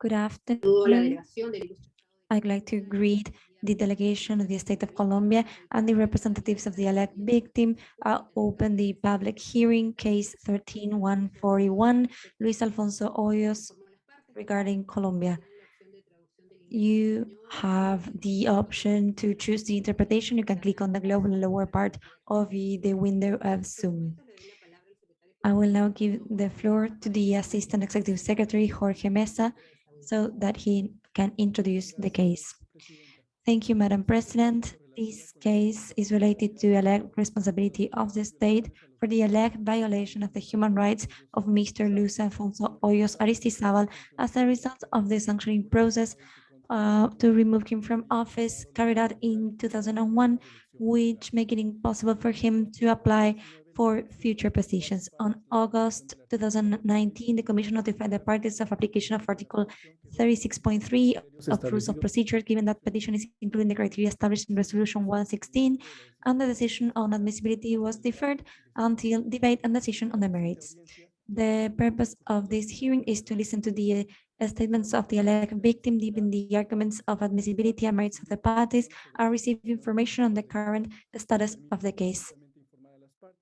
Good afternoon. I'd like to greet the delegation of the State of Colombia and the representatives of the elect victim. i open the public hearing, case 13141, Luis Alfonso Hoyos, regarding Colombia. You have the option to choose the interpretation. You can click on the globe in the lower part of the window of Zoom. I will now give the floor to the Assistant Executive Secretary, Jorge Meza, so that he can introduce the case. Thank you, Madam President. This case is related to alleged responsibility of the state for the alleged violation of the human rights of Mr. Luis Alfonso Hoyos Aristizabal as a result of the sanctioning process uh, to remove him from office carried out in 2001, which make it impossible for him to apply for future positions. On August 2019, the Commission notified the parties of application of Article 36.3 of Rules of Procedure, given that petition is including the criteria established in Resolution 116, and the decision on admissibility was deferred until debate and decision on the merits. The purpose of this hearing is to listen to the uh, statements of the alleged victim, given the arguments of admissibility and merits of the parties, and receive information on the current status of the case.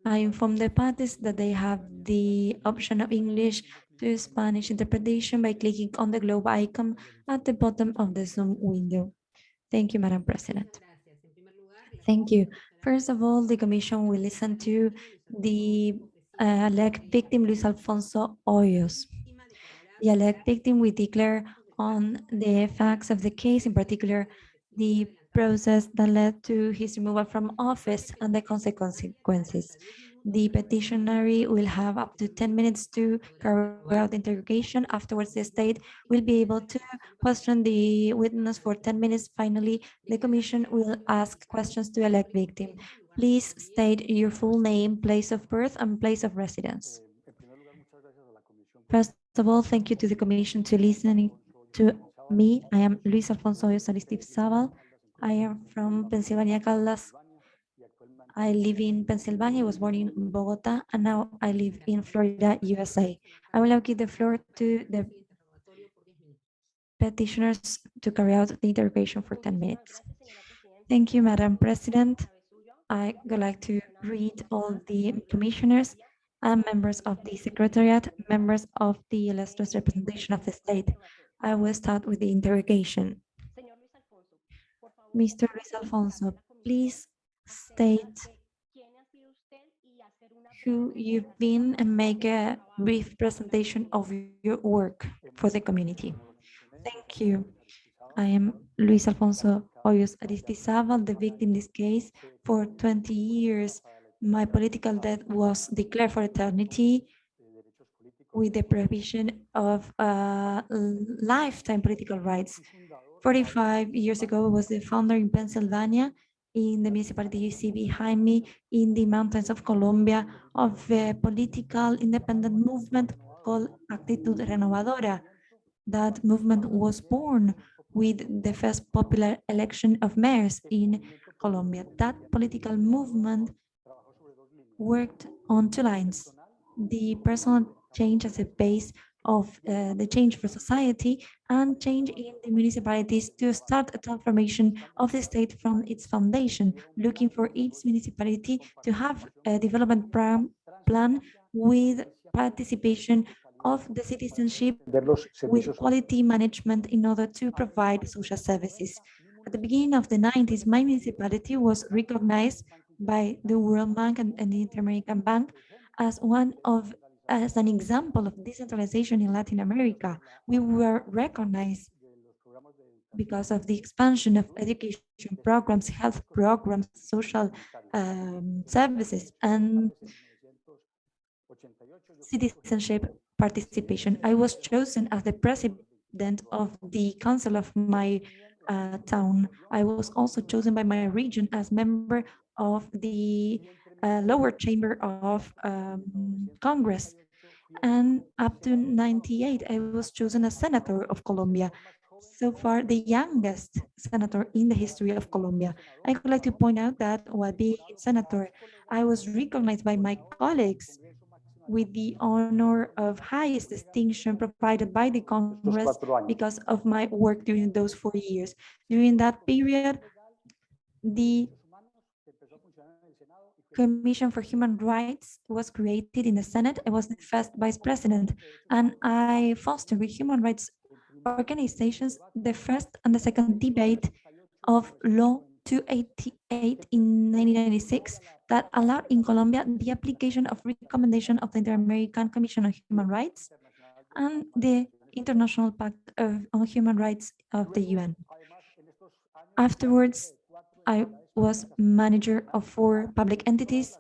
I inform the parties that they have the option of English to Spanish interpretation by clicking on the globe icon at the bottom of the Zoom window. Thank you, Madam President. Thank you. First of all, the Commission will listen to the uh, alleged victim, Luis Alfonso Hoyos. The alleged victim will declare on the facts of the case, in particular, the process that led to his removal from office and the consequences. The petitionary will have up to 10 minutes to carry out the interrogation. Afterwards, the state will be able to question the witness for 10 minutes. Finally, the commission will ask questions to elect victim. Please state your full name, place of birth, and place of residence. First of all, thank you to the commission to listening to me. I am Luis Alfonso Sabal. I am from Pensilvania, Caldas. I live in Pensilvania, I was born in Bogota, and now I live in Florida, USA. I will now give the floor to the petitioners to carry out the interrogation for 10 minutes. Thank you, Madam President. I would like to read all the commissioners and members of the Secretariat, members of the illustrious representation of the state. I will start with the interrogation. Mr. Luis Alfonso, please state who you've been and make a brief presentation of your work for the community. Thank you. I am Luis Alfonso Hoyos Aristizabal, the victim in this case. For 20 years, my political death was declared for eternity with the provision of uh, lifetime political rights. 45 years ago, I was the founder in Pensilvania, in the municipality you see behind me, in the mountains of Colombia, of a political independent movement called Actitud Renovadora. That movement was born with the first popular election of mayors in Colombia. That political movement worked on two lines. The personal change as a base of uh, the change for society and change in the municipalities to start a transformation of the state from its foundation, looking for each municipality to have a development plan with participation of the citizenship with quality management in order to provide social services. At the beginning of the 90s, my municipality was recognized by the World Bank and, and the Inter-American Bank as one of as an example of decentralization in Latin America. We were recognized because of the expansion of education programs, health programs, social um, services, and citizenship participation. I was chosen as the president of the council of my uh, town. I was also chosen by my region as member of the lower chamber of um, Congress. And up to 98, I was chosen as senator of Colombia. So far, the youngest senator in the history of Colombia. I would like to point out that while being senator, I was recognized by my colleagues with the honor of highest distinction provided by the Congress because of my work during those four years. During that period, the Commission for Human Rights was created in the Senate. I was the first vice president, and I fostered with human rights organizations the first and the second debate of Law 288 in 1996 that allowed in Colombia the application of recommendation of the Inter-American Commission on Human Rights and the International Pact of, on Human Rights of the UN. Afterwards, I was manager of four public entities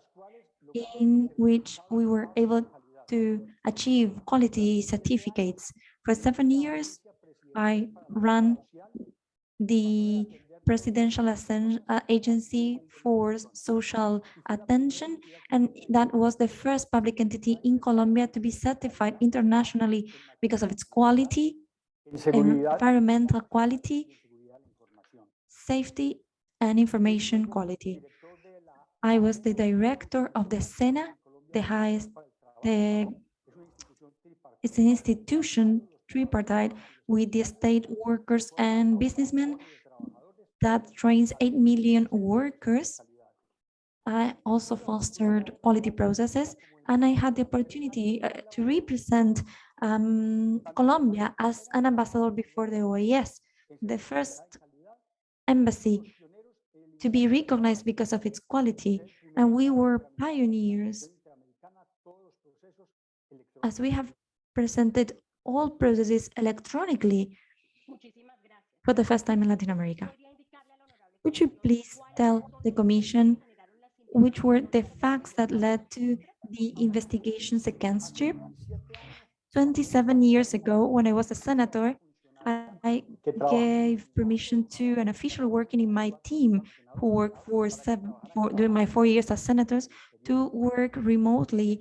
in which we were able to achieve quality certificates. For seven years, I ran the Presidential uh, Agency for Social Attention, and that was the first public entity in Colombia to be certified internationally because of its quality, environmental quality, safety, and information quality. I was the director of the SENA, the highest, the, it's an institution tripartite with the state workers and businessmen that trains 8 million workers. I also fostered quality processes and I had the opportunity uh, to represent um, Colombia as an ambassador before the OAS, the first embassy to be recognized because of its quality. And we were pioneers as we have presented all processes electronically for the first time in Latin America. Would you please tell the Commission which were the facts that led to the investigations against you? 27 years ago, when I was a senator, I gave permission to an official working in my team who worked for, seven, for during my four years as senators to work remotely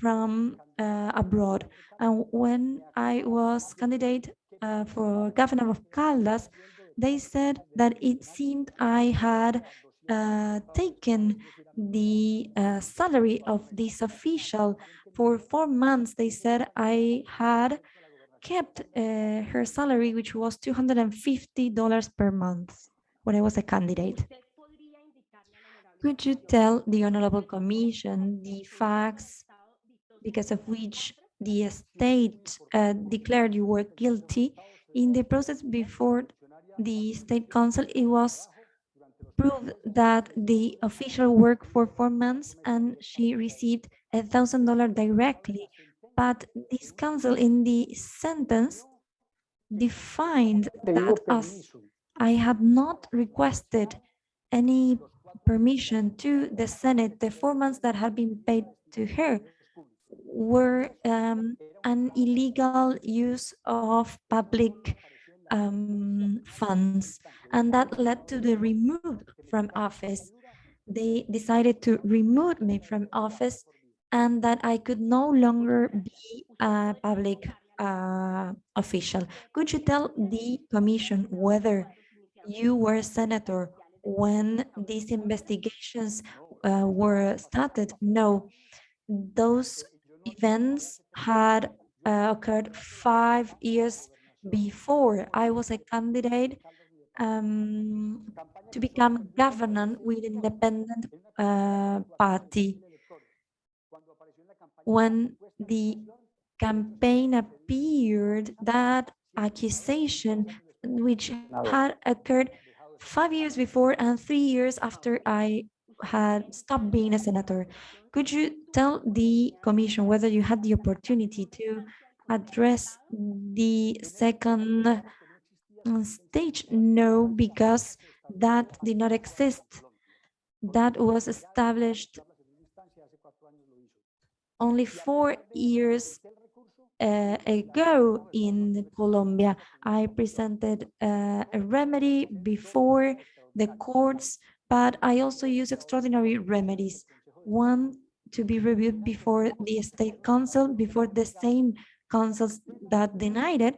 from uh, abroad. And when I was candidate uh, for governor of Caldas, they said that it seemed I had uh, taken the uh, salary of this official for four months. They said I had kept uh, her salary, which was $250 per month when I was a candidate. Could you tell the Honorable Commission the facts because of which the state uh, declared you were guilty in the process before the State Council, it was proved that the official worked for four months and she received a thousand dollar directly but this council in the sentence defined that as I had not requested any permission to the Senate, the four months that had been paid to her were um, an illegal use of public um, funds, and that led to the remove from office. They decided to remove me from office and that I could no longer be a public uh, official. Could you tell the commission whether you were a senator when these investigations uh, were started? No, those events had uh, occurred five years before. I was a candidate um, to become governor with independent uh, party when the campaign appeared, that accusation, which had occurred five years before and three years after I had stopped being a senator. Could you tell the commission whether you had the opportunity to address the second stage? No, because that did not exist. That was established only four years uh, ago in Colombia, I presented uh, a remedy before the courts, but I also use extraordinary remedies. One to be reviewed before the state council, before the same councils that denied it.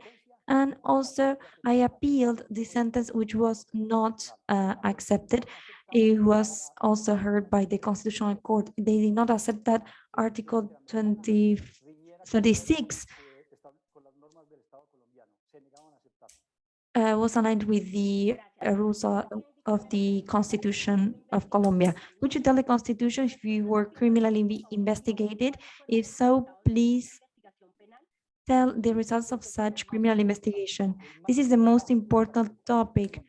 And also I appealed the sentence which was not uh, accepted it was also heard by the Constitutional Court. They did not accept that Article 20, 36 uh, was aligned with the uh, rules of, of the Constitution of Colombia. Would you tell the Constitution if you were criminally investigated? If so, please tell the results of such criminal investigation. This is the most important topic.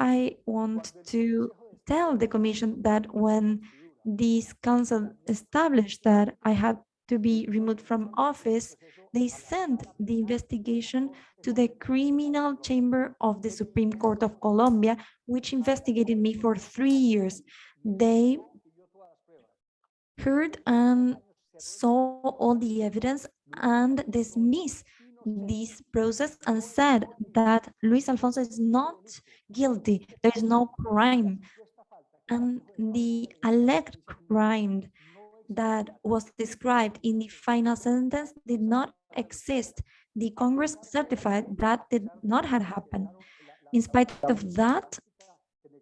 I want to tell the Commission that when this council established that I had to be removed from office, they sent the investigation to the criminal chamber of the Supreme Court of Colombia, which investigated me for three years. They heard and saw all the evidence and dismissed this process and said that Luis Alfonso is not guilty. There is no crime. And the alleged crime that was described in the final sentence did not exist. The Congress certified that did not have happened. In spite of that,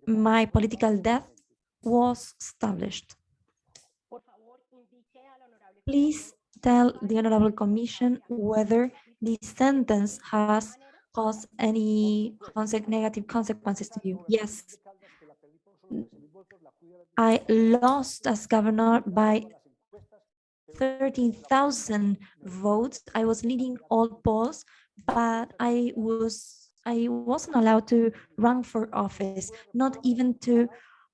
my political death was established. Please tell the Honorable Commission whether the sentence has caused any negative consequences to you. Yes. I lost as governor by 13,000 votes. I was leading all polls, but I was I wasn't allowed to run for office, not even to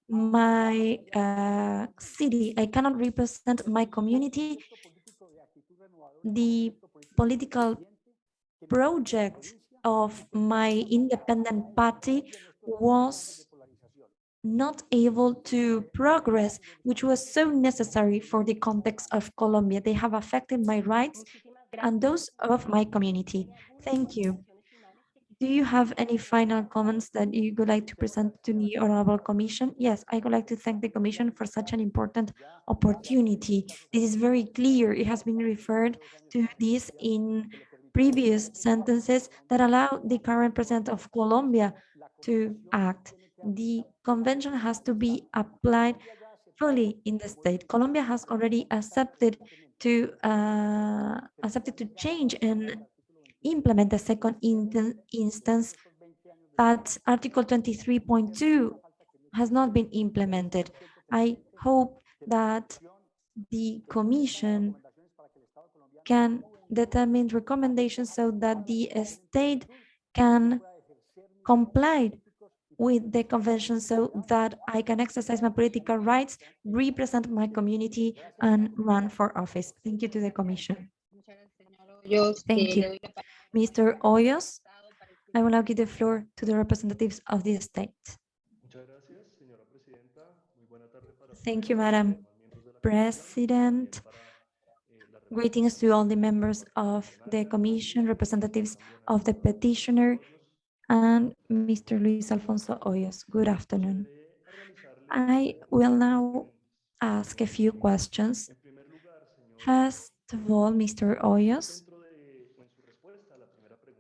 my uh, city. I cannot represent my community. The political project of my independent party was not able to progress, which was so necessary for the context of Colombia. They have affected my rights and those of my community. Thank you. Do you have any final comments that you would like to present to the Honorable Commission? Yes, I would like to thank the Commission for such an important opportunity. This is very clear. It has been referred to this in previous sentences that allow the current President of Colombia to act the convention has to be applied fully in the state. Colombia has already accepted to uh, accepted to change and implement the second in instance, but Article 23.2 has not been implemented. I hope that the Commission can determine recommendations so that the state can comply with the convention so that I can exercise my political rights, represent my community, and run for office. Thank you to the Commission. Thank you. Mr. Hoyos, I will now give the floor to the representatives of the state. Thank you, Madam President. Greetings to all the members of the Commission, representatives of the petitioner, and Mr. Luis Alfonso Hoyos. Good afternoon. I will now ask a few questions. First of all, Mr. Hoyos,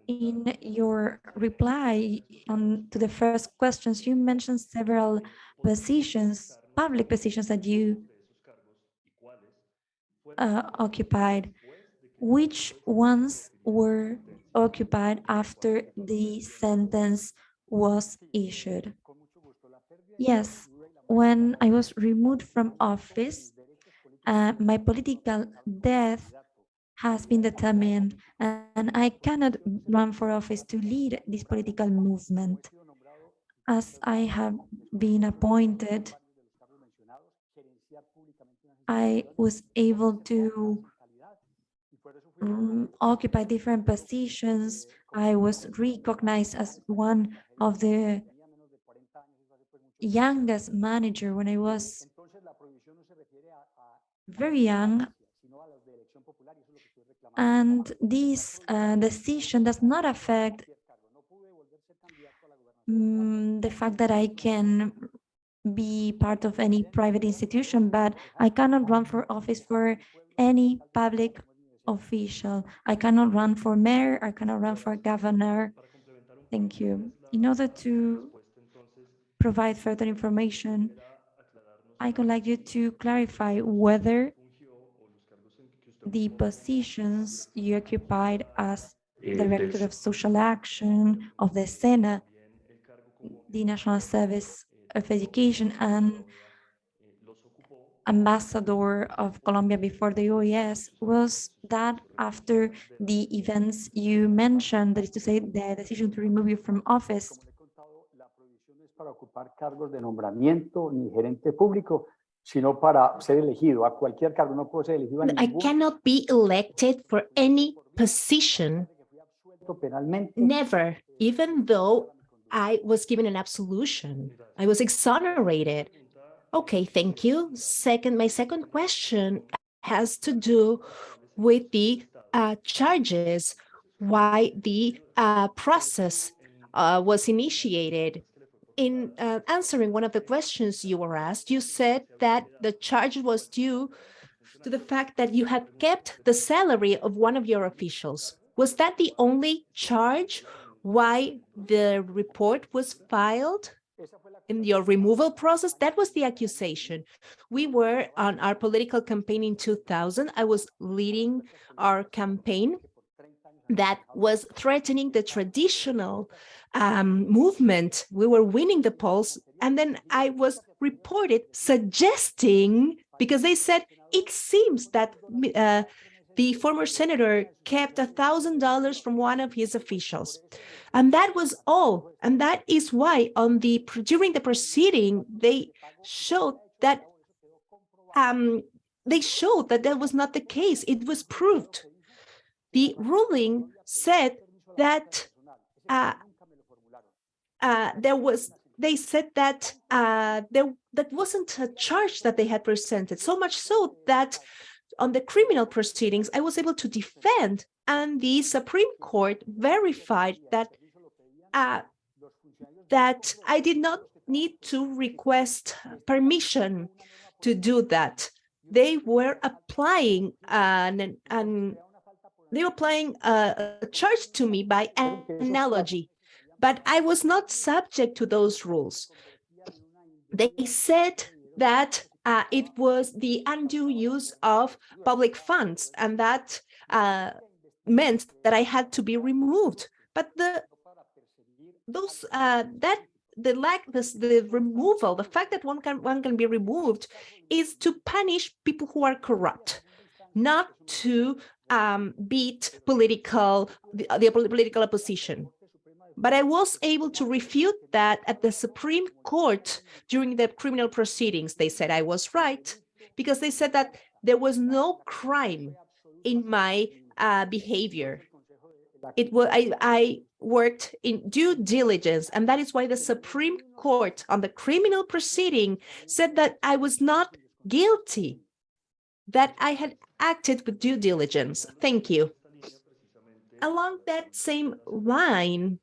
in your reply on to the first questions, you mentioned several positions, public positions that you uh, occupied. Which ones were occupied after the sentence was issued. Yes, when I was removed from office, uh, my political death has been determined and I cannot run for office to lead this political movement. As I have been appointed, I was able to um, occupy different positions. I was recognized as one of the youngest manager when I was very young. And this uh, decision does not affect um, the fact that I can be part of any private institution, but I cannot run for office for any public official. I cannot run for mayor, I cannot run for governor. Thank you. In order to provide further information, I would like you to clarify whether the positions you occupied as Director of Social Action of the SENA, the National Service of Education, and ambassador of Colombia before the OAS was that after the events you mentioned, that is to say, the decision to remove you from office. para ocupar cargos de nombramiento ni gerente público, sino para ser elegido a cualquier cargo. No puedo ser elegido a I cannot be elected for any position, never, even though I was given an absolution. I was exonerated. Okay, thank you. Second, my second question has to do with the uh, charges, why the uh, process uh, was initiated. In uh, answering one of the questions you were asked, you said that the charge was due to the fact that you had kept the salary of one of your officials. Was that the only charge why the report was filed? in your removal process, that was the accusation. We were on our political campaign in 2000. I was leading our campaign that was threatening the traditional um, movement. We were winning the polls. And then I was reported suggesting, because they said, it seems that uh, the former senator kept a thousand dollars from one of his officials. And that was all. And that is why on the during the proceeding, they showed that um, they showed that that was not the case. It was proved. The ruling said that uh, uh, there was they said that uh, there that wasn't a charge that they had presented, so much so that on the criminal proceedings, I was able to defend and the Supreme Court verified that uh, that I did not need to request permission to do that. They were applying an, an they were applying a, a charge to me by analogy, but I was not subject to those rules. They said that uh, it was the undue use of public funds, and that uh, meant that I had to be removed. But the those uh, that the lack this the removal, the fact that one can one can be removed, is to punish people who are corrupt, not to um, beat political the, the political opposition. But I was able to refute that at the Supreme Court during the criminal proceedings. They said I was right because they said that there was no crime in my uh, behavior. It was I, I worked in due diligence, and that is why the Supreme Court on the criminal proceeding said that I was not guilty, that I had acted with due diligence. Thank you. Along that same line,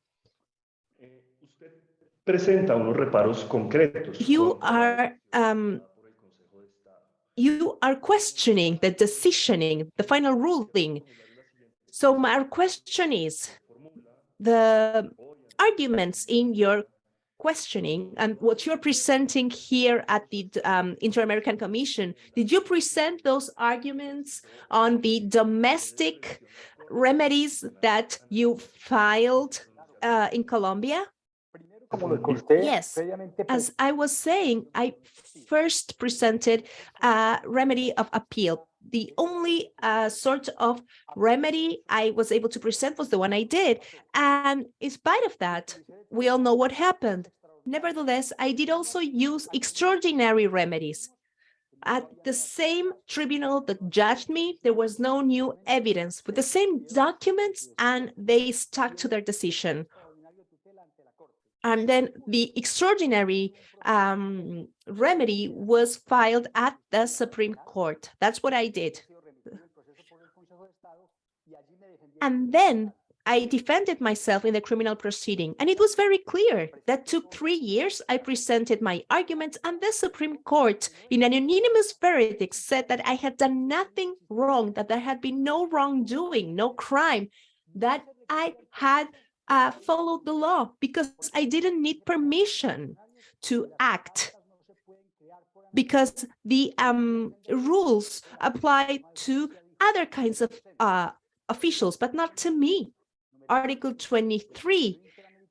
presenta unos reparos concretos. You are um, you are questioning the decisioning, the final ruling. So my question is, the arguments in your questioning and what you're presenting here at the um, Inter-American Commission, did you present those arguments on the domestic remedies that you filed uh, in Colombia? Yes, as I was saying, I first presented a remedy of appeal. The only uh, sort of remedy I was able to present was the one I did. And in spite of that, we all know what happened. Nevertheless, I did also use extraordinary remedies. At the same tribunal that judged me, there was no new evidence with the same documents and they stuck to their decision. And then the extraordinary um, remedy was filed at the Supreme Court. That's what I did. And then I defended myself in the criminal proceeding, and it was very clear that took three years. I presented my arguments, and the Supreme Court, in an unanimous verdict, said that I had done nothing wrong, that there had been no wrongdoing, no crime, that I had uh, followed the law because I didn't need permission to act because the um, rules apply to other kinds of uh, officials, but not to me. Article 23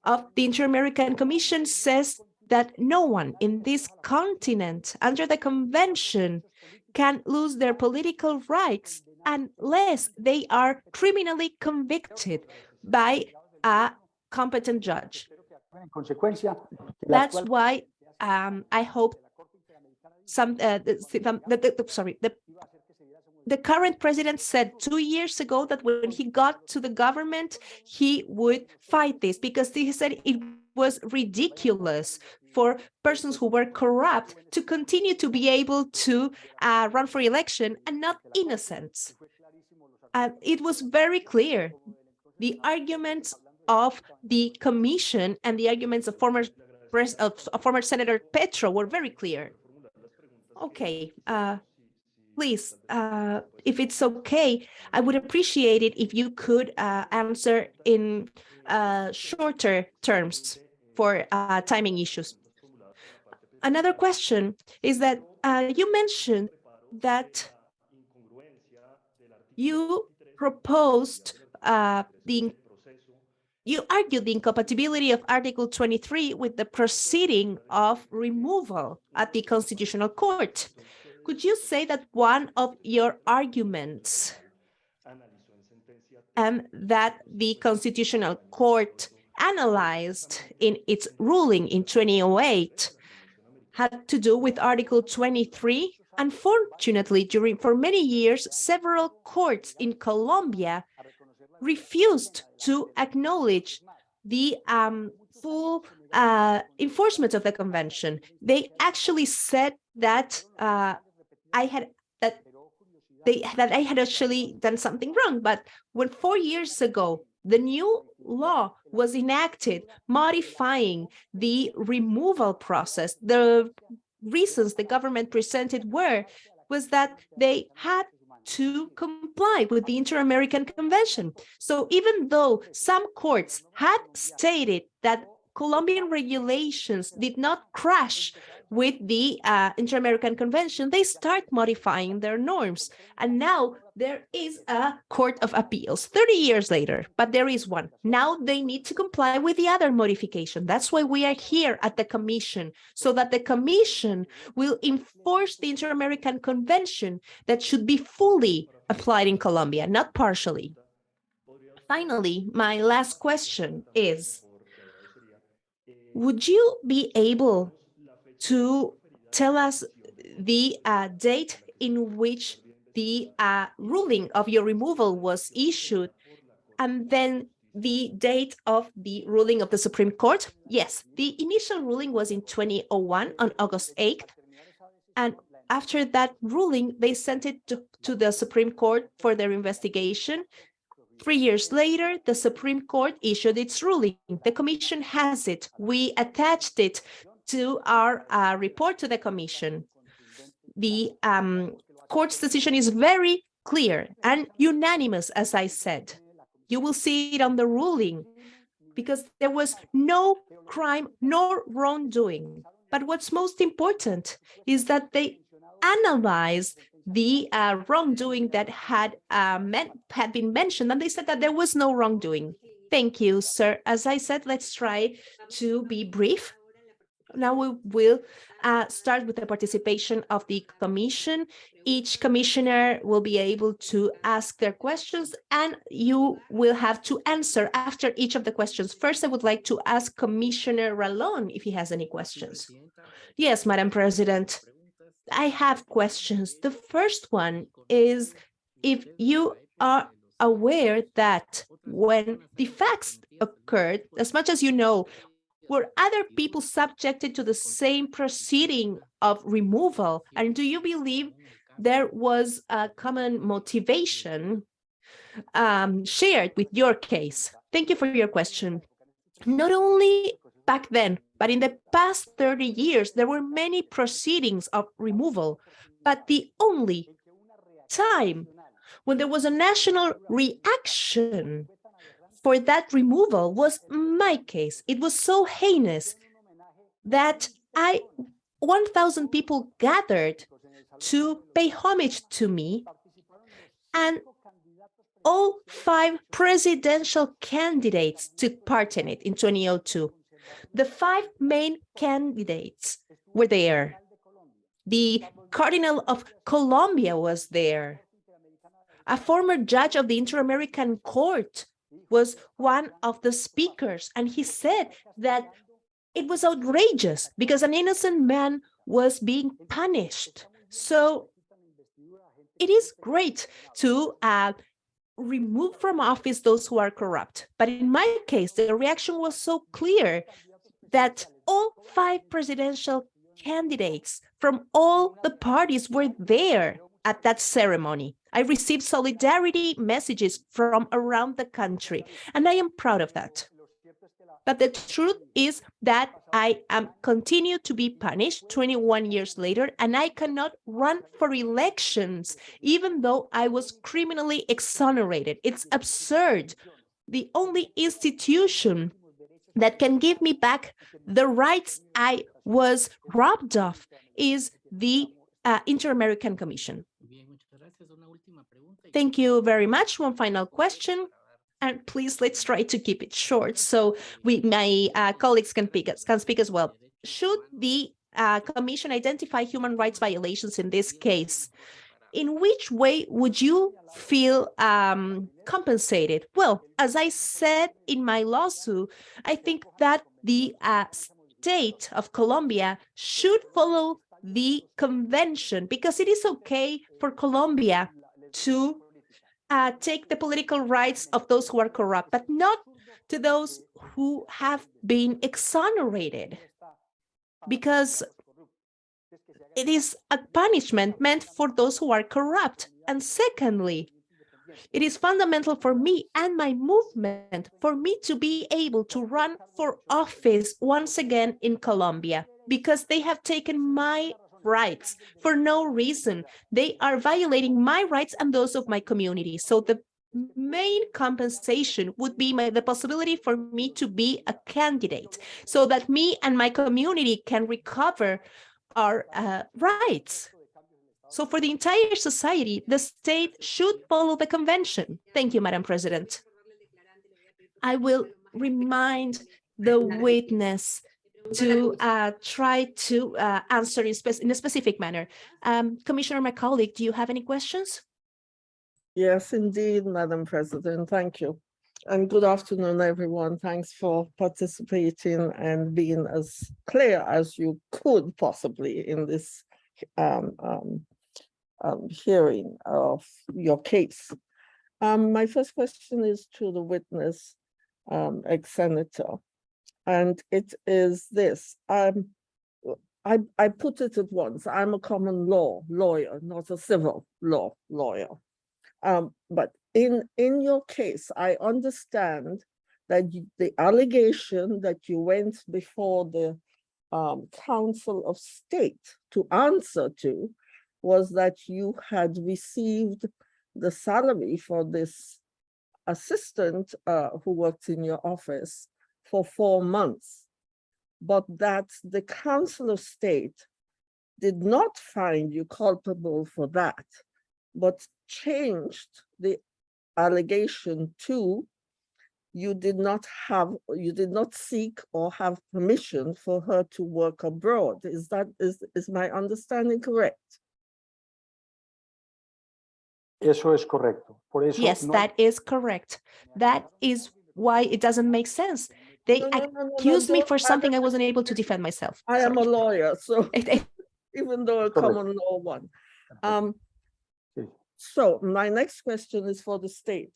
of the Inter-American Commission says that no one in this continent under the convention can lose their political rights unless they are criminally convicted by a competent judge. That's why um, I hope some, uh, the, the, the, sorry, the, the current president said two years ago that when he got to the government, he would fight this because he said it was ridiculous for persons who were corrupt to continue to be able to uh, run for election and not innocents. Uh, it was very clear. The arguments of the commission and the arguments of former of, former Senator Petro were very clear. Okay, uh, please, uh, if it's okay, I would appreciate it if you could uh, answer in uh, shorter terms for uh, timing issues. Another question is that uh, you mentioned that you proposed the you argued the incompatibility of Article 23 with the proceeding of removal at the Constitutional Court. Could you say that one of your arguments and that the Constitutional Court analyzed in its ruling in 2008 had to do with Article 23. Unfortunately, during for many years, several courts in Colombia refused to acknowledge the um, full uh, enforcement of the convention. They actually said that uh, I had that they that I had actually done something wrong. But when four years ago the new law was enacted modifying the removal process. The reasons the government presented were was that they had to comply with the Inter-American Convention. So even though some courts had stated that Colombian regulations did not crash with the uh, Inter-American Convention, they start modifying their norms. And now there is a court of appeals 30 years later, but there is one. Now they need to comply with the other modification. That's why we are here at the commission, so that the commission will enforce the Inter-American Convention that should be fully applied in Colombia, not partially. Finally, my last question is, would you be able to tell us the uh, date in which the uh, ruling of your removal was issued and then the date of the ruling of the Supreme Court? Yes, the initial ruling was in 2001 on August 8th. And after that ruling, they sent it to, to the Supreme Court for their investigation. Three years later, the Supreme Court issued its ruling. The commission has it. We attached it to our uh, report to the commission. The um, court's decision is very clear and unanimous, as I said. You will see it on the ruling because there was no crime nor wrongdoing. But what's most important is that they analyzed the uh, wrongdoing that had uh, meant, had been mentioned, and they said that there was no wrongdoing. Thank you, sir. As I said, let's try to be brief now we will uh, start with the participation of the commission. Each commissioner will be able to ask their questions and you will have to answer after each of the questions. First, I would like to ask Commissioner Ralón if he has any questions. Yes, Madam President, I have questions. The first one is if you are aware that when the facts occurred, as much as you know, were other people subjected to the same proceeding of removal? And do you believe there was a common motivation um, shared with your case? Thank you for your question. Not only back then, but in the past 30 years, there were many proceedings of removal, but the only time when there was a national reaction for that removal was my case. It was so heinous that I 1,000 people gathered to pay homage to me, and all five presidential candidates took part in it in 2002. The five main candidates were there. The Cardinal of Colombia was there. A former judge of the Inter-American Court was one of the speakers, and he said that it was outrageous because an innocent man was being punished. So it is great to uh, remove from office those who are corrupt. But in my case, the reaction was so clear that all five presidential candidates from all the parties were there at that ceremony. I received solidarity messages from around the country, and I am proud of that. But the truth is that I am continue to be punished 21 years later, and I cannot run for elections, even though I was criminally exonerated. It's absurd. The only institution that can give me back the rights I was robbed of is the uh, Inter-American Commission. Thank you very much. One final question. And please, let's try to keep it short so we, my uh, colleagues can, pick, can speak as well. Should the uh, Commission identify human rights violations in this case? In which way would you feel um, compensated? Well, as I said in my lawsuit, I think that the uh, state of Colombia should follow the convention because it is okay for Colombia to uh, take the political rights of those who are corrupt, but not to those who have been exonerated because it is a punishment meant for those who are corrupt. And secondly, it is fundamental for me and my movement for me to be able to run for office once again in Colombia because they have taken my rights for no reason. They are violating my rights and those of my community. So the main compensation would be my, the possibility for me to be a candidate so that me and my community can recover our uh, rights. So for the entire society, the state should follow the convention. Thank you, Madam President. I will remind the witness to uh, try to uh, answer in, in, a specific manner. Um, Commissioner, my colleague, do you have any questions? Yes, indeed, Madam President. Thank you. And good afternoon, everyone. Thanks for participating and being as clear as you could possibly in this um, um, um, hearing of your case. Um, my first question is to the witness, um, ex-senator and it is this. Um, I, I put it at once. I'm a common law lawyer, not a civil law lawyer. Um, but in, in your case, I understand that you, the allegation that you went before the um, Council of State to answer to was that you had received the salary for this assistant uh, who worked in your office for four months, but that the Council of State did not find you culpable for that, but changed the allegation to you did not have, you did not seek or have permission for her to work abroad. Is that, is, is my understanding correct? Eso es correcto. Por eso yes, no... that is correct. That is why it doesn't make sense. They No, no, no, no, accused me for something I don't- wasn't able to defend myself. I am a lawyer, so even though a common law one. Um, so my next question is for the state.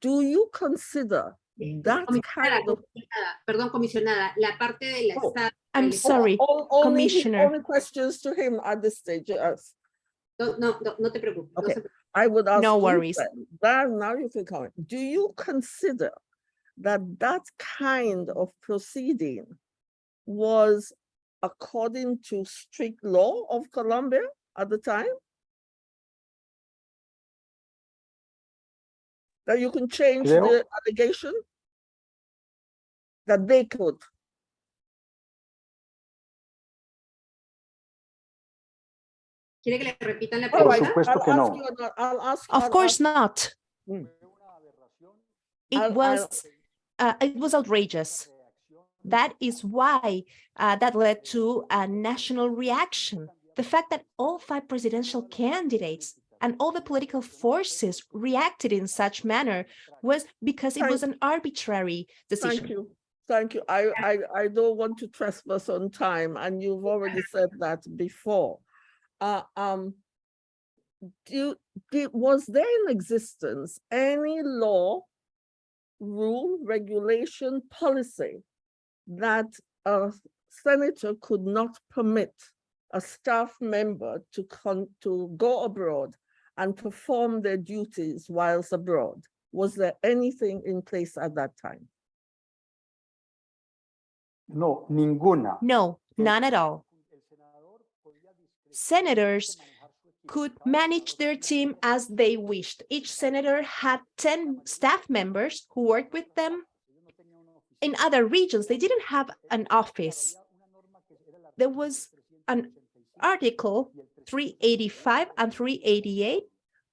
Do you consider that kind of comisionada, perdón, comisionada, la parte de la Oh, esta- I'm el- sorry. All- Only, he- Commissioner. only questions to him at this stage, yes. No, no, no, no te preocupes. Okay. se preocupe. I would ask. No worries. then, Then now you can comment. Do you consider that that kind of proceeding was according to strict law of Colombia at the time? That you can change the allegation? That they could. Of course not. It was uh, it was outrageous. That is why uh, that led to a national reaction. The fact that all five presidential candidates and all the political forces reacted in such manner was because it was an arbitrary decision. Thank you. Thank you. I, I, I don't want to trespass on time and you've already said that before. Uh, um, do, did, was there in existence any law, rule, regulation, policy that a senator could not permit a staff member to con, to go abroad and perform their duties whilst abroad? Was there anything in place at that time? No, ninguna. No, none at all. Senators could manage their team as they wished. Each senator had 10 staff members who worked with them. In other regions, they didn't have an office. There was an article 385 and 388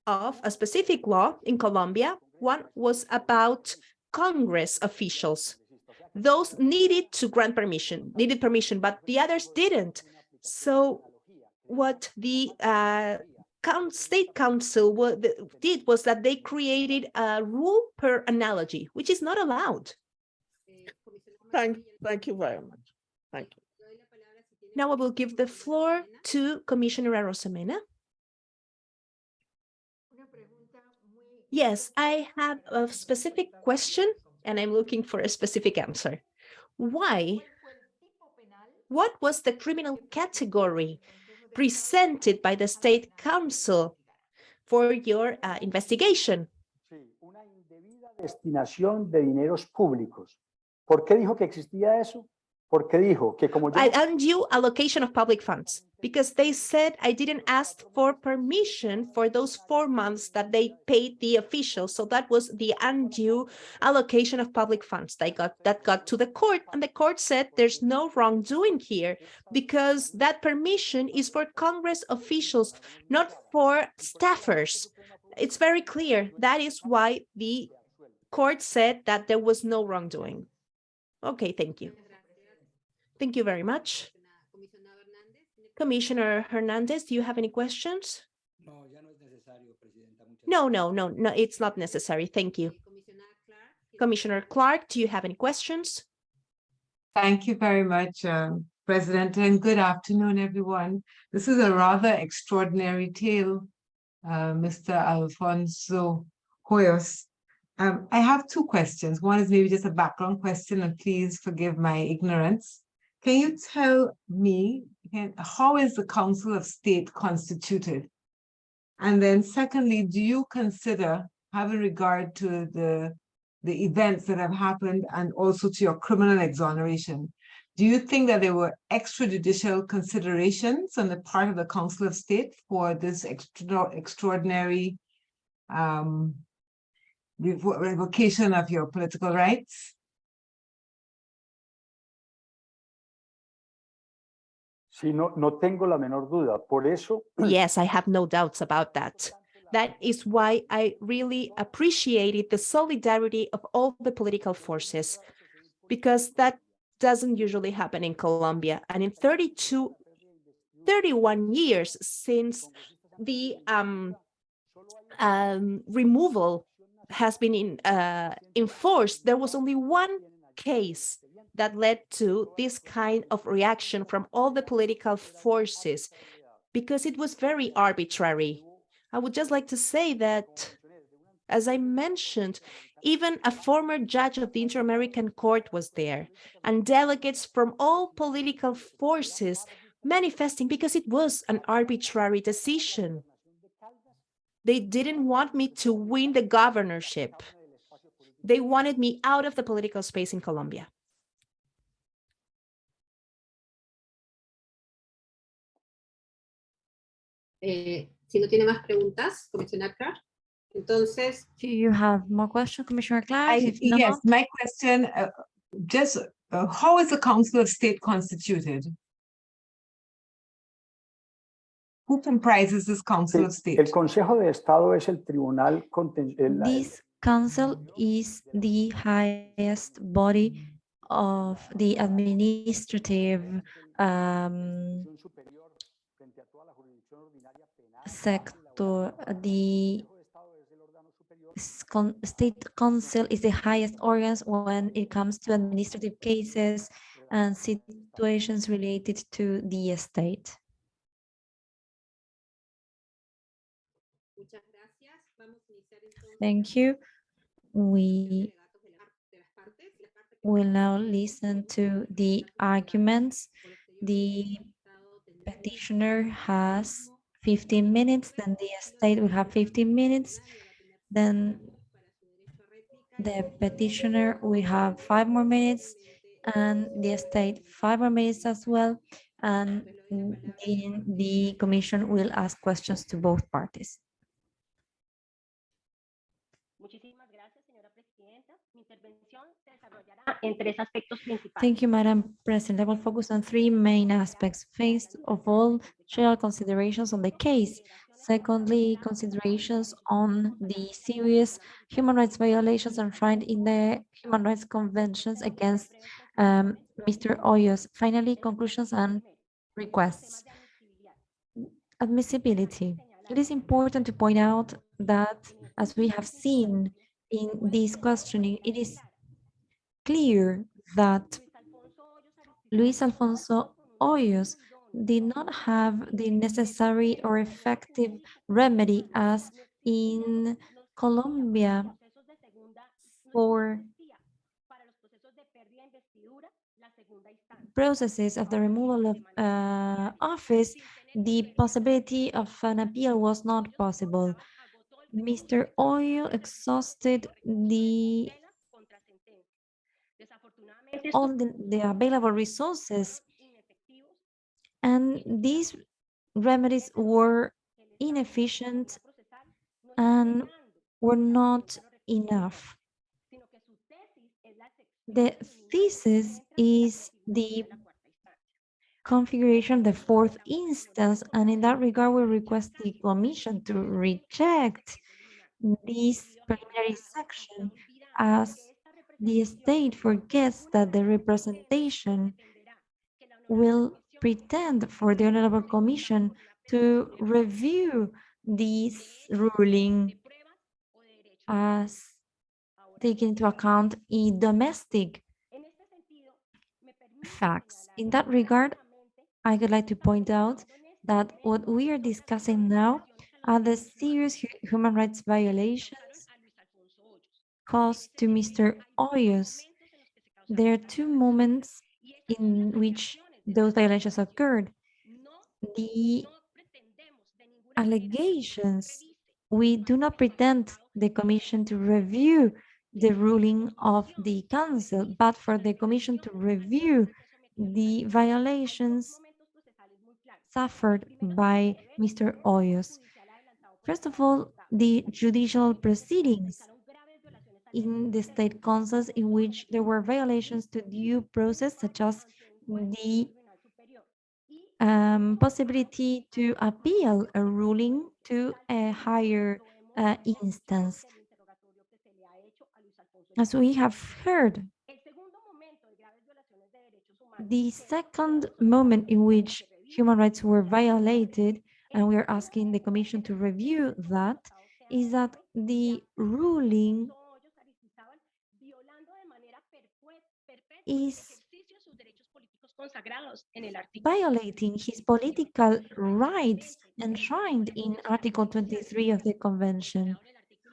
of a specific law in Colombia. One was about Congress officials. Those needed to grant permission, needed permission, but the others didn't. So what the uh, state council did was that they created a rule per analogy, which is not allowed. Thank, thank you very much. Thank you. le doy la palabra si tiene Now I will give the floor to Commissioner Arosemena. Yes, I have a specific question and I'm looking for a specific answer. Why? What was the criminal category presented by the state council for your uh, investigation? Sí, una indebida destinación de dineros públicos. ¿Por qué dijo que existía eso? Porque dijo que como yo undue allocation of public funds because they said I didn't ask for permission for those four months that they paid the officials. So that was the undue allocation of public funds. They got that got to the court and the court said there's no wrongdoing here because that permission is for Congress officials, not for staffers. It's very clear. That is why the court said that there was no wrongdoing. Okay, thank you. Thank you very much. Comisionada Hernández, ¿tiene Commissioner Hernandez, do you have any questions? No, no es necesario, Presidenta. Muchas No, no, no, no, it's not necessary. Thank you. Comisionada Clarke, ¿tiene Commissioner Clarke, do you have any questions? Thank you very much, um, President, and good afternoon, everyone. This is a rather extraordinary tale, uh, Mr. Alfonso Hoyos. Um, I have two questions. One is maybe just a background question, and please forgive my ignorance. Can you tell me, how is the Council of State constituted? And then secondly, do you consider, having regard to the the events that have happened and also to your criminal exoneration. Do you think that there were extrajudicial considerations on the part of the Council of State for this extra extraordinary um, revocation of your political rights? Sí, no, no tengo la menor duda. Por eso, Yes, I have no doubts about that. That is why I really appreciated the solidarity of all the political forces, because that doesn't usually happen in Colombia. And in 32, 31 years since the um, um, removal has been in, uh, enforced, there was only one case that led to this kind of reaction from all the political forces because it was very arbitrary. I would just like to say that, as I mentioned, even a former judge of the Inter-American Court was there, and delegates from all political forces manifesting because it was an arbitrary decision. They didn't want me to win the governorship. They wanted me out of the political space in Colombia. Eh, si no tiene más preguntas, comisionada Clarke, entonces Do you have more questions, Commissioner Clarke? I, If not, yes, my question, uh, just, uh, how is the Council of State constituted? Who who comprises this Council of State? El State? Consejo de Estado es el tribunal el- This council is the highest body of the administrative um, sector. The state council is the highest organs when it comes to administrative cases and situations related to the state. Muchas gracias. Vamos a iniciar entonces Thank you. We will now listen to the arguments. The petitioner has 15 minutes, then the state will have 15 minutes, then the petitioner will have five more minutes, and the state five more minutes as well, and the commission will ask questions to both parties. Thank you, Madam President. I will focus on three main aspects. First of all, general considerations on the case. Secondly, considerations on the serious human rights violations enshrined in the Human Rights Conventions against um, Mr. Hoyos. Finally, conclusions and requests. Admissibility. It is important to point out that, as we have seen in this questioning, it is clear that Luis Alfonso Hoyos did not have the necessary or effective remedy as in Colombia for processes of the removal of uh, office, the possibility of an appeal was not possible. Mr. Hoyo exhausted the all the, the available resources and these remedies were inefficient and were not enough. The thesis is the configuration, the fourth instance, and in that regard, we request the commission to reject this preliminary section as the state forgets that the representation will pretend for the Honorable Commission to review this ruling as taking into account a domestic facts. In that regard, I would like to point out that what we are discussing now are the serious hu- human rights violations caused to Mr. Hoyos. There are two moments in which those violations occurred. The allegations, we do not pretend the commission to review the ruling of the council, but for the commission to review the violations suffered by Mr. Hoyos. First of all, the judicial proceedings in the state councils in which there were violations to due process, such as the um, possibility to appeal a ruling to a higher uh, instance. As we have heard, the second moment in which human rights were violated, and we are asking the commission to review that, is that the ruling is violating his political rights enshrined in Article 23 of the Convention.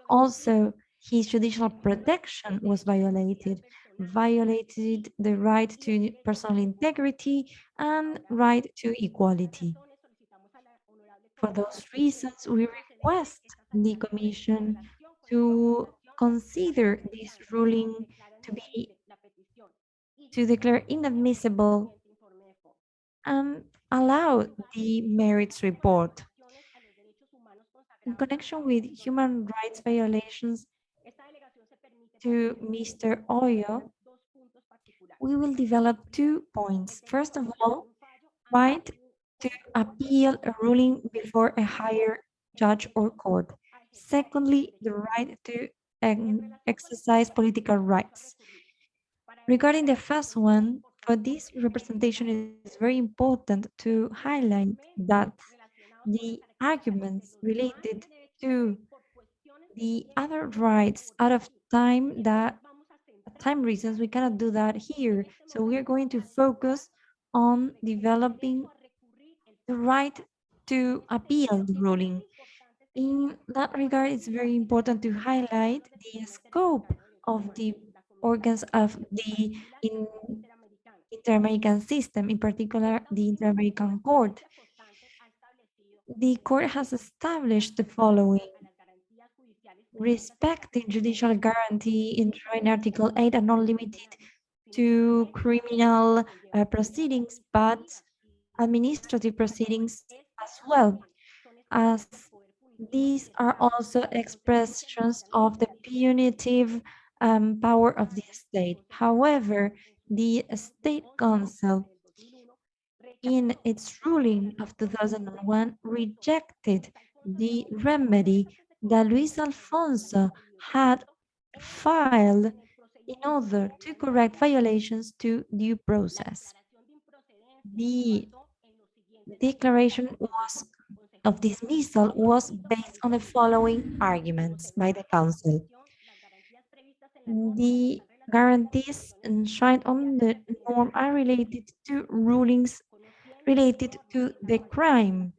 Also, his judicial protection was violated, violated the right to personal integrity and right to equality. For those reasons, we request the Commission to consider this ruling to be to declare inadmissible and allow the merits report. In connection with human rights violations to Mr. Oyo, we will develop two points. First of all, right to appeal a ruling before a higher judge or court. Secondly, the right to um, exercise political rights. Regarding the first one, for this representation, is very important to highlight that the arguments related to the other rights out of time that time reasons we cannot do that here so we are going to focus on developing the right to appeal the ruling. In that regard it's very important to highlight the scope of the organs of the in inter-american system in particular the inter-american court. The court has established the following. Respecting judicial guarantee in Article 8 are not limited to criminal uh, proceedings, but administrative proceedings as well, as these are also expressions of the punitive um, power of the state. However, the State Council in its ruling of 2001 rejected the remedy that Luis Alfonso had filed in order to correct violations to due process. The declaration was of dismissal was based on the following arguments by the council. The guarantees enshrined on the norm are related to rulings related to the crime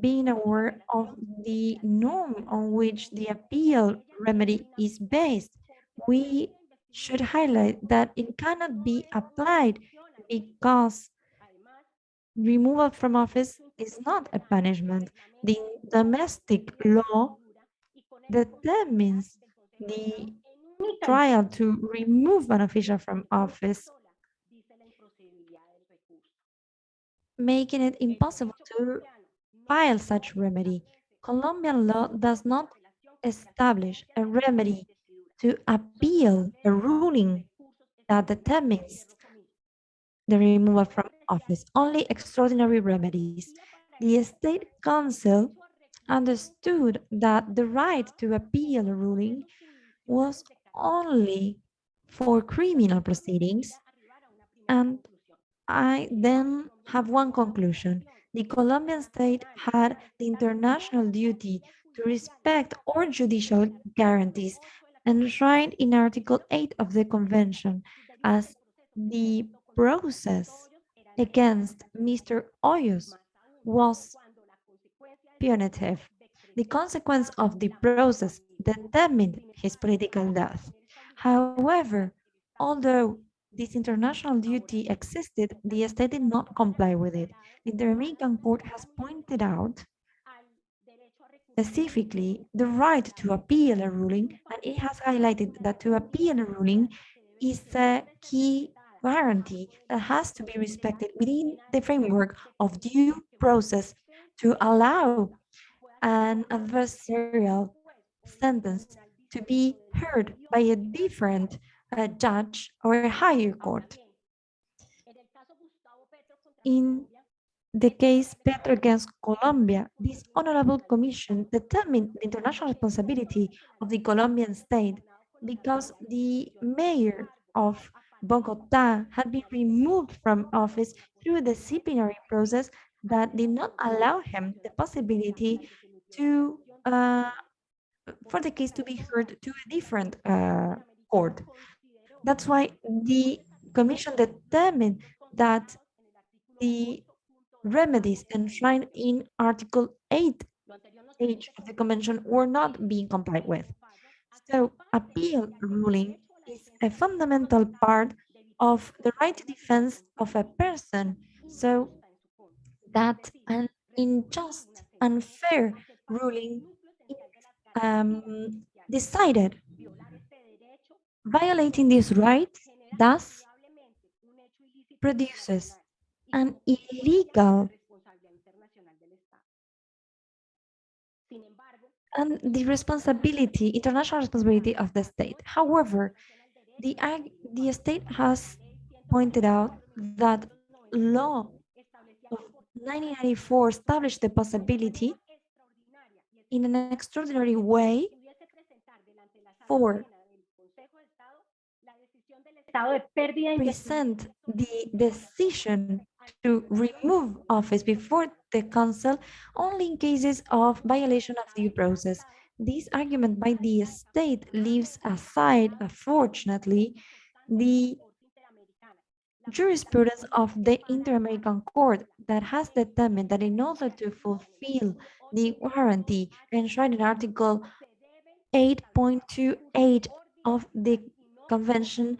being aware of the norm on which the appeal remedy is based, we should highlight that it cannot be applied because removal from office is not a punishment. The domestic law determines the trial to remove an official from office, making it impossible to file such remedy. Colombian law does not establish a remedy to appeal a ruling that determines the removal from office, only extraordinary remedies. The State Council understood that the right to appeal a ruling was only for criminal proceedings. And I then have one conclusion. The Colombian state had the international duty to respect all judicial guarantees enshrined in Article 8 of the Convention as the process against Mr. Hoyos was punitive. The consequence of the process determined his political death. However, although this international duty existed, the state did not comply with it. The Inter-American Court has pointed out specifically the right to appeal a ruling, and it has highlighted that to appeal a ruling is a key guarantee that has to be respected within the framework of due process to allow an adversarial sentence to be heard by a different a judge or a higher court. In the case Petro against Colombia, this honorable commission determined the international responsibility of the Colombian state because the mayor of Bogota had been removed from office through the disciplinary process that did not allow him the possibility to uh, for the case to be heard to a different uh, court. That's why the Commission determined that the remedies enshrined in Article 8 H of the Convention were not being complied with. So appeal ruling is a fundamental part of the right to defense of a person. So that an unjust, unfair ruling um, decided Violating this right thus produces an illegal and the responsibility, international responsibility of the state. However, the, the state has pointed out that law of 1994 established the possibility in an extraordinary way for present the decision to remove office before the council only in cases of violation of due process. This argument by the state leaves aside, unfortunately, the jurisprudence of the Inter-American Court that has determined that in order to fulfill the warranty enshrined in Article 8.28 of the Convention,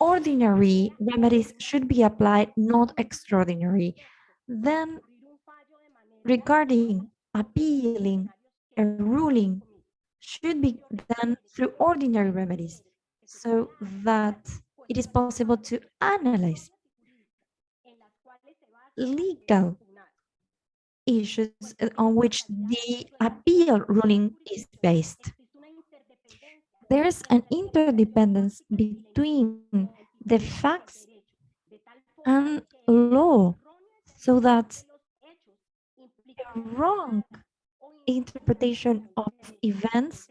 ordinary remedies should be applied, not extraordinary. Then, regarding appealing a ruling should be done through ordinary remedies so that it is possible to analyze legal issues on which the appeal ruling is based. There is an interdependence between the facts and law so that a wrong interpretation of events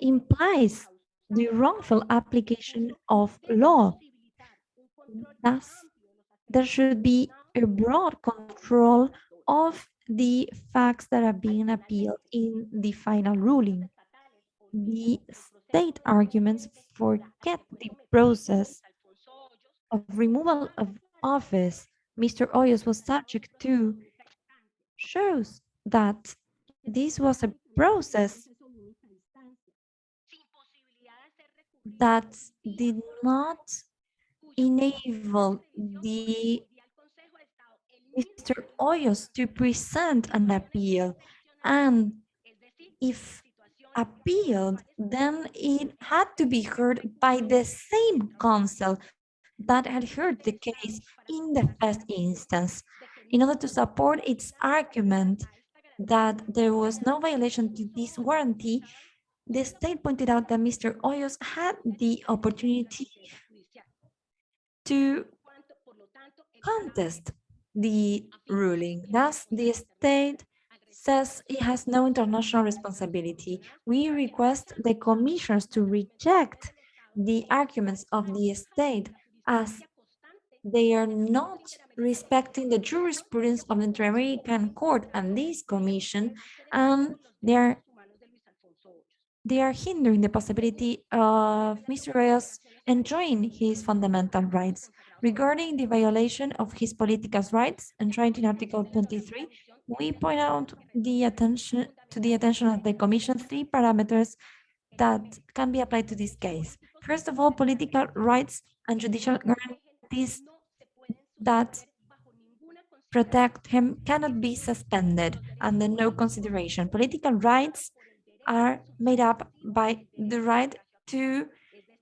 implies the wrongful application of law. Thus, there should be a broad control of the facts that are being appealed in the final ruling. The mm-hmm. state arguments forget the process of removal of office Mr. Hoyos was subject to shows that this was a process that did not enable the Mr. Hoyos to present an appeal and if appealed, then it had to be heard by the same council that had heard the case in the first instance. In order to support its argument that there was no violation to this warranty, the state pointed out that Mr. Hoyos had the opportunity to contest the ruling. Thus, the state says it has no international responsibility. We request the commissions to reject the arguments of the state as they are not respecting the jurisprudence of the Inter-American Court and this commission, and they are they are hindering the possibility of Mr. Reyes enjoying his fundamental rights. Regarding the violation of his political rights enshrined in Article 23, we point out the attention to the attention of the Commission three parameters that can be applied to this case. First of all, political rights and judicial guarantees that protect him cannot be suspended under no consideration. Political rights are made up by the right to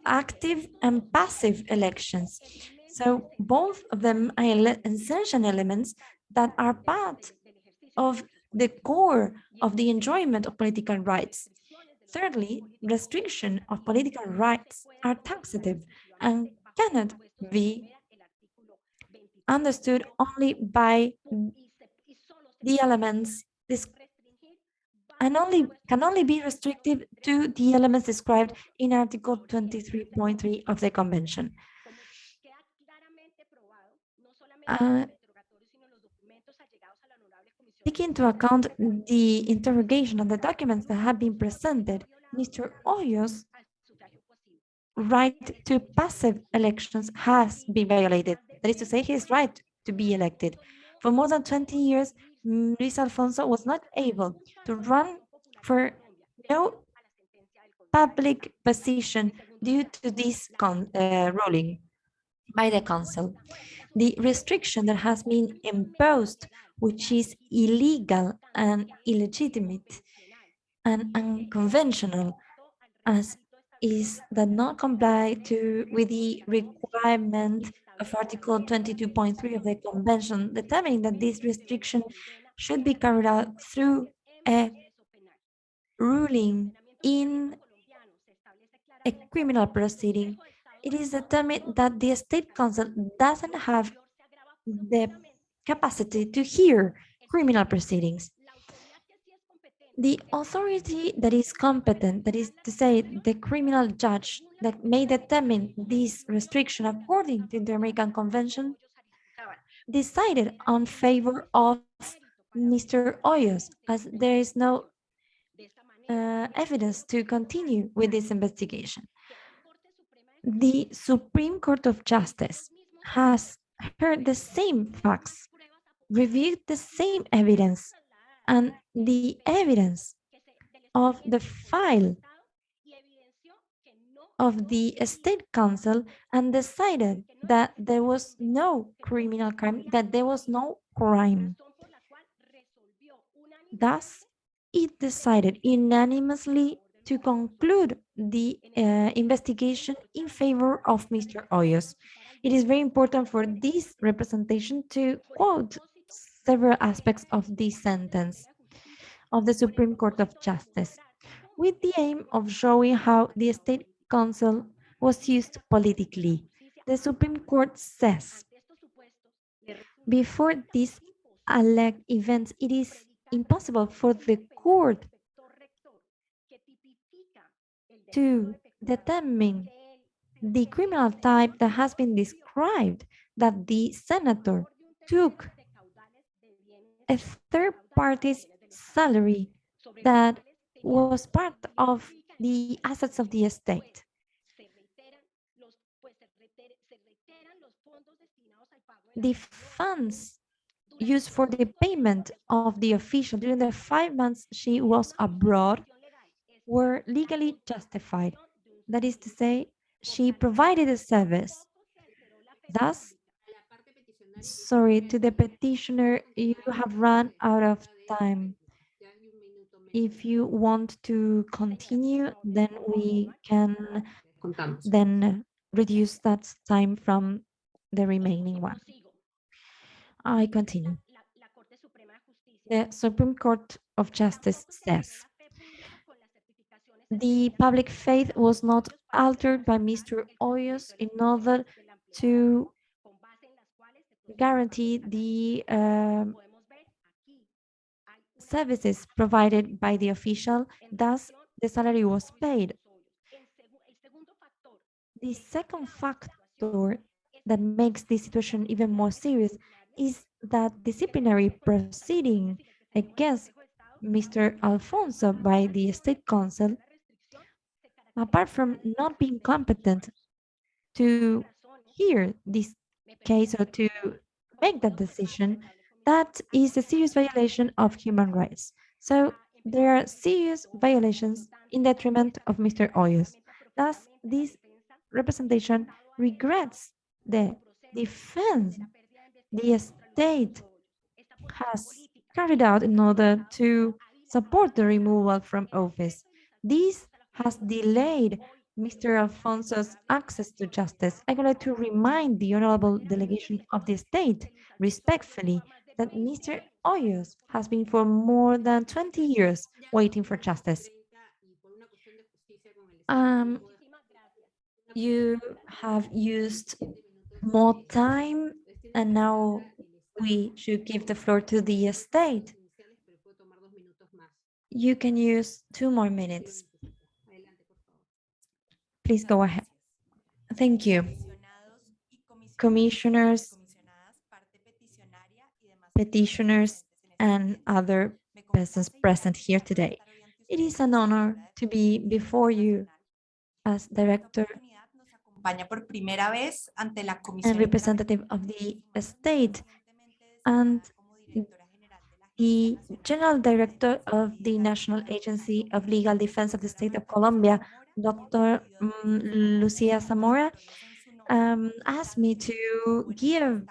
active and passive elections. So both of them are essential elements that are part of the core of the enjoyment of political rights. Thirdly, restriction of political rights are taxative and cannot be understood only by the elements and only can only be restrictive to the elements described in Article 23.3 of the Convention. Uh, taking into account the interrogation of the documents that have been presented, Mr. Hoyos' right to passive elections has been violated. That is to say, his right to be elected. For more than 20 years, Luis Alfonso was not able to run for no public position due to this uh, ruling by the council. The restriction that has been imposed, which is illegal and illegitimate and unconventional, as is that not comply to with the requirement of Article 22.3 of the Convention, determining that this restriction should be carried out through a ruling in a criminal proceeding. It is determined that the State Council doesn't have the capacity to hear criminal proceedings. The authority that is competent, that is to say, the criminal judge that may determine this restriction according to the American Convention, decided on favor of Mr. Hoyos, as there is no uh, evidence to continue with this investigation. The Supreme Court of Justice has heard the same facts, reviewed the same evidence, and the evidence of the file of the State Council and decided that there was no criminal crime, that there was no crime. Thus, it decided unanimously to conclude the uh, investigation in favor of Mr. Hoyos. It is very important for this representation to quote several aspects of this sentence of the Supreme Court of Justice with the aim of showing how the State Council was used politically. The Supreme Court says, before these alleged events, it is impossible for the court to determine the criminal type that has been described that the senator took a third party's salary that was part of the assets of the estate. The funds used for the payment of the official during the five months she was abroad were legally justified. That is to say, she provided a service. Thus, sorry, to the petitioner, you have run out of time. If you want to continue, then we can then reduce that time from the remaining one. I continue. The Supreme Court of Justice says, the public faith was not altered by Mr. Hoyos in order to guarantee the um, services provided by the official, thus the salary was paid. The second factor that makes this situation even more serious is that disciplinary proceeding against Mr. Alfonso by the State Council, apart from not being competent to hear this case or to make that decision, that is a serious violation of human rights. So there are serious violations in detriment of Mr. Hoyos. Thus, this representation regrets the defense the state has carried out in order to support the removal from office. This has delayed Mr. Alfonso's access to justice. I would like to remind the honorable delegation of the state respectfully that Mr. Hoyos has been for more than 20 years waiting for justice. Um, you have used more time and now we should give the floor to the state. You can use two more minutes. Please go ahead. Thank you. Commissioners, petitioners, and other persons present here today. It is an honor to be before you as director and representative of the state and the General Director of the National Agency of Legal Defense of the State of Colombia, Dr. Um, Lucia Zamora, um, asked me to give,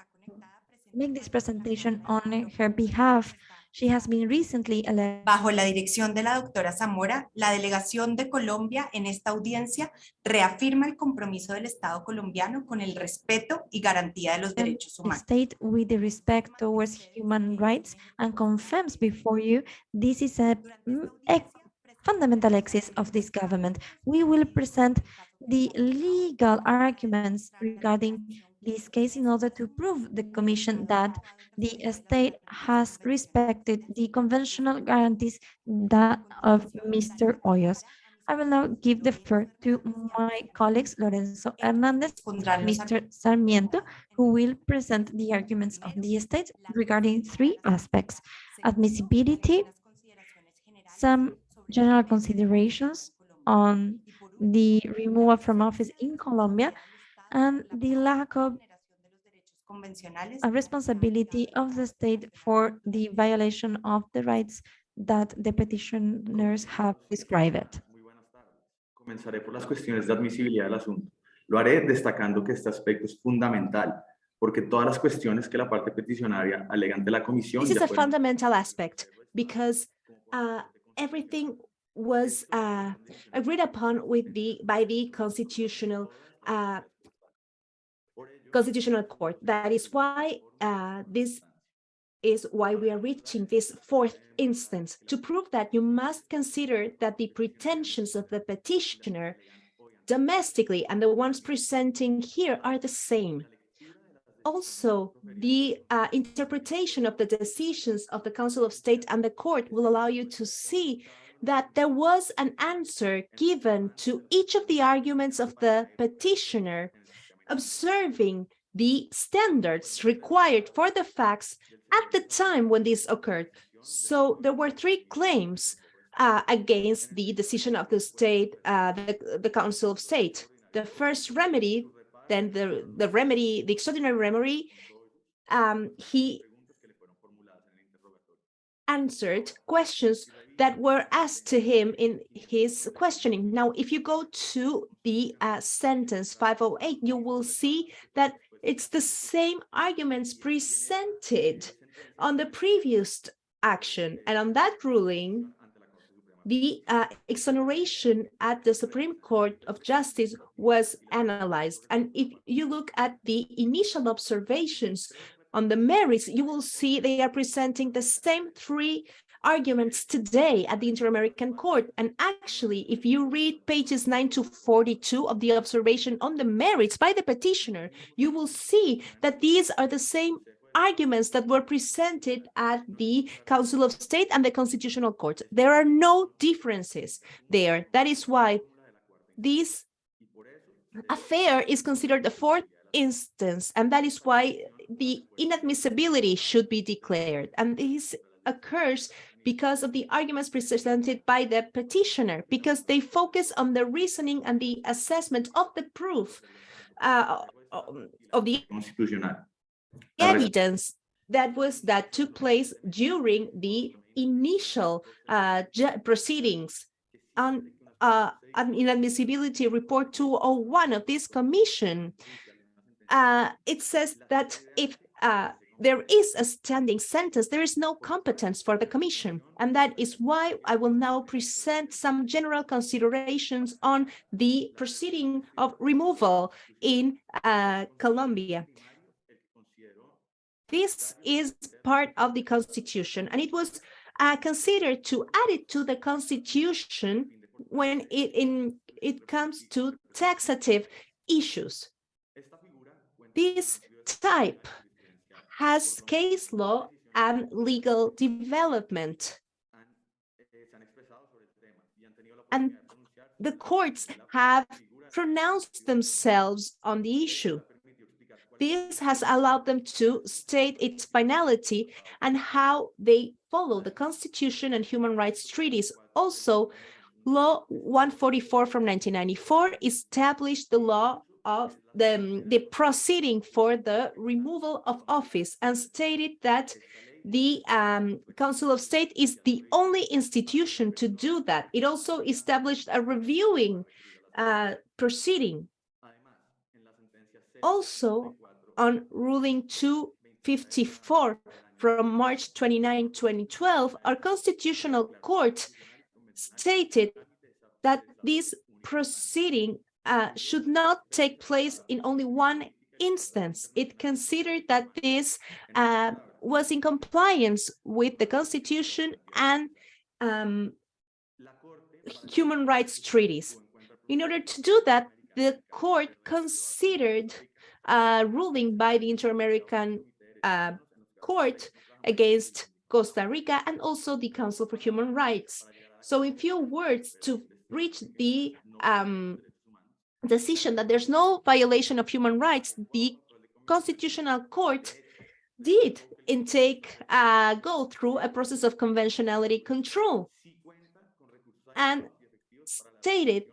make this presentation on her behalf She has been recently elected. Bajo la dirección de la doctora Zamora, la delegación de Colombia en esta audiencia reafirma el compromiso del Estado colombiano con el respeto y garantía de los derechos humanos. State with the respect towards human rights and confirms before you this is a, a fundamental axis of this government. We will present the legal arguments regarding this case in order to prove the Commission that the state has respected the conventional guarantees that of Mr. Hoyos. I will now give the floor to my colleagues Lorenzo Hernandez, Mr. Sarmiento, who will present the arguments of the state regarding three aspects, admissibility, some general considerations on the removal from office in Colombia, and the lack of a responsibility of the state for the violation of the rights that the petitioners have described. Comenzaré por las cuestiones de admisibilidad del asunto. Lo haré destacando que este aspecto es fundamental porque todas las cuestiones que la parte peticionaria alega ante la comisión This is a fundamental aspect because uh, everything was uh, agreed upon with the by the constitutional uh, constitutional court. That is why uh, this is why we are reaching this fourth instance. To prove that, you must consider that the pretensions of the petitioner domestically and the ones presenting here are the same. Also, the uh, interpretation of the decisions of the Council of State and the court will allow you to see that there was an answer given to each of the arguments of the petitioner, observing the standards required for the facts at the time when this occurred. So there were three claims uh, against the decision of the state, uh, the, the Council of State. The first remedy, then the, the remedy, the extraordinary remedy, um, he answered questions that were asked to him in his questioning. Now, if you go to the uh, sentence 508, you will see that it's the same arguments presented on the previous action. And on that ruling, the uh, exoneration at the Supreme Court of Justice was analyzed. And if you look at the initial observations on the merits, you will see they are presenting the same three arguments today at the Inter-American Court. And actually, if you read pages 9 to 42 of the observation on the merits by the petitioner, you will see that these are the same arguments that were presented at the Council of State and the Constitutional Court. There are no differences there. That is why this affair is considered the fourth instance, and that is why the inadmissibility should be declared. And this occurs because of the arguments presented by the petitioner, because they focus on the reasoning and the assessment of the proof uh, of the evidence that was that took place during the initial uh, proceedings on uh, inadmissibility report 201 of this commission. Uh, it says that if uh, there is a standing sentence, there is no competence for the commission. And that is why I will now present some general considerations on the proceeding of removal in uh, Colombia. This is part of the constitution and it was uh, considered to add it to the constitution when it in it comes to taxative issues. This type has case law and legal development. And the courts have pronounced themselves on the issue. This has allowed them to state its finality and how they follow the Constitution and human rights treaties. Also, Law 144 from 1994 established the law of the, the proceeding for the removal of office and stated that the um, Council of State is the only institution to do that. It also established a reviewing uh, proceeding. Also, on ruling 254 from March 29, 2012, our constitutional court stated that this proceeding uh, should not take place in only one instance. It considered that this uh, was in compliance with the constitution and um, human rights treaties. In order to do that, the court considered ruling by the Inter-American uh, Court against Costa Rica and also the Council for Human Rights. So in few words, to reach the um, decision that there's no violation of human rights, the Constitutional Court did intake uh, go through a process of conventionality control and stated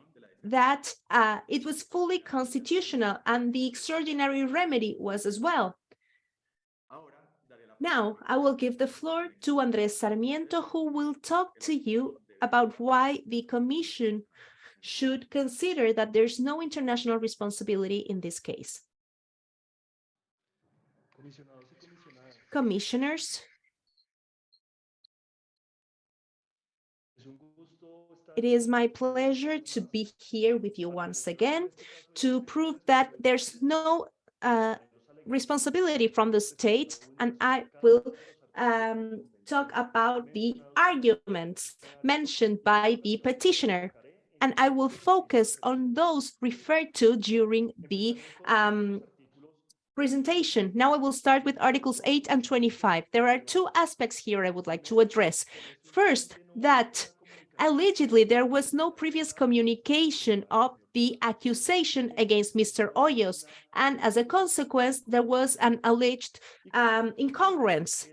that uh, it was fully constitutional and the extraordinary remedy was as well. Now, I will give the floor to Andrés Sarmiento, who will talk to you about why the Commission should consider that there's no international responsibility in this case. Commissioners, It is my pleasure to be here with you once again to prove that there's no uh, responsibility from the state, and I will um, talk about the arguments mentioned by the petitioner. And I will focus on those referred to during the um, presentation. Now I will start with Articles 8 and 25. There are two aspects here I would like to address. First, that allegedly there was no previous communication of the accusation against Mr. Hoyos, and as a consequence, there was an alleged um, incongruence.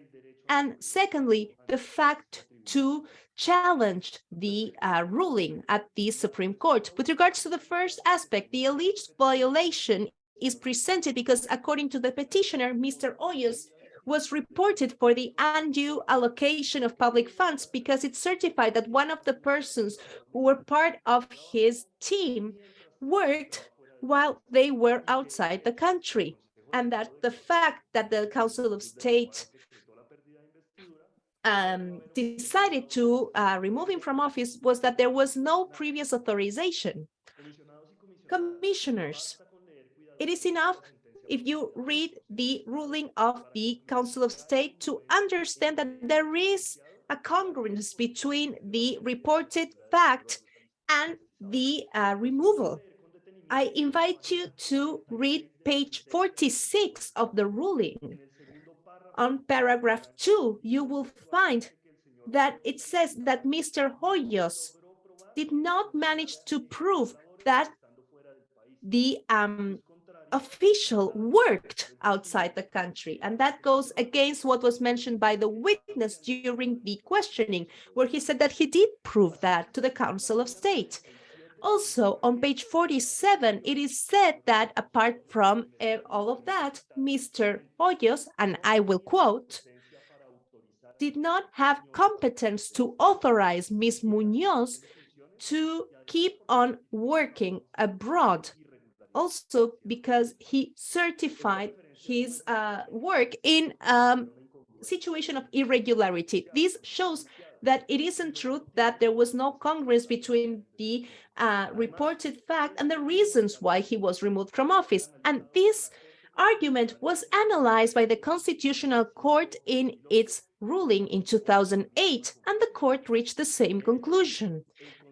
And secondly, the fact to challenge the uh, ruling at the Supreme Court. With regards to the first aspect, the alleged violation is presented because according to the petitioner, Mr. Hoyos was reported for the undue allocation of public funds because it certified that one of the persons who were part of his team worked while they were outside the country and that the fact that the Council of State um, decided to uh, remove him from office was that there was no previous authorization. Commissioners, it is enough if you read the ruling of the Council of State to understand that there is a congruence between the reported fact and the uh, removal. I invite you to read page 46 of the ruling. On paragraph 2, you will find that it says that Mr. Hoyos did not manage to prove that the um, official worked outside the country. And that goes against what was mentioned by the witness during the questioning, where he said that he did prove that to the Council of State. Also, on page 47, it is said that apart from uh, all of that, Mr. Hoyos, and I will quote, did not have competence to authorize Ms. Munoz to keep on working abroad also because he certified his uh, work in a um, situation of irregularity. This shows that it isn't true that there was no congruence between the uh, reported fact and the reasons why he was removed from office. And this argument was analyzed by the Constitutional Court in its ruling in 2008, and the court reached the same conclusion.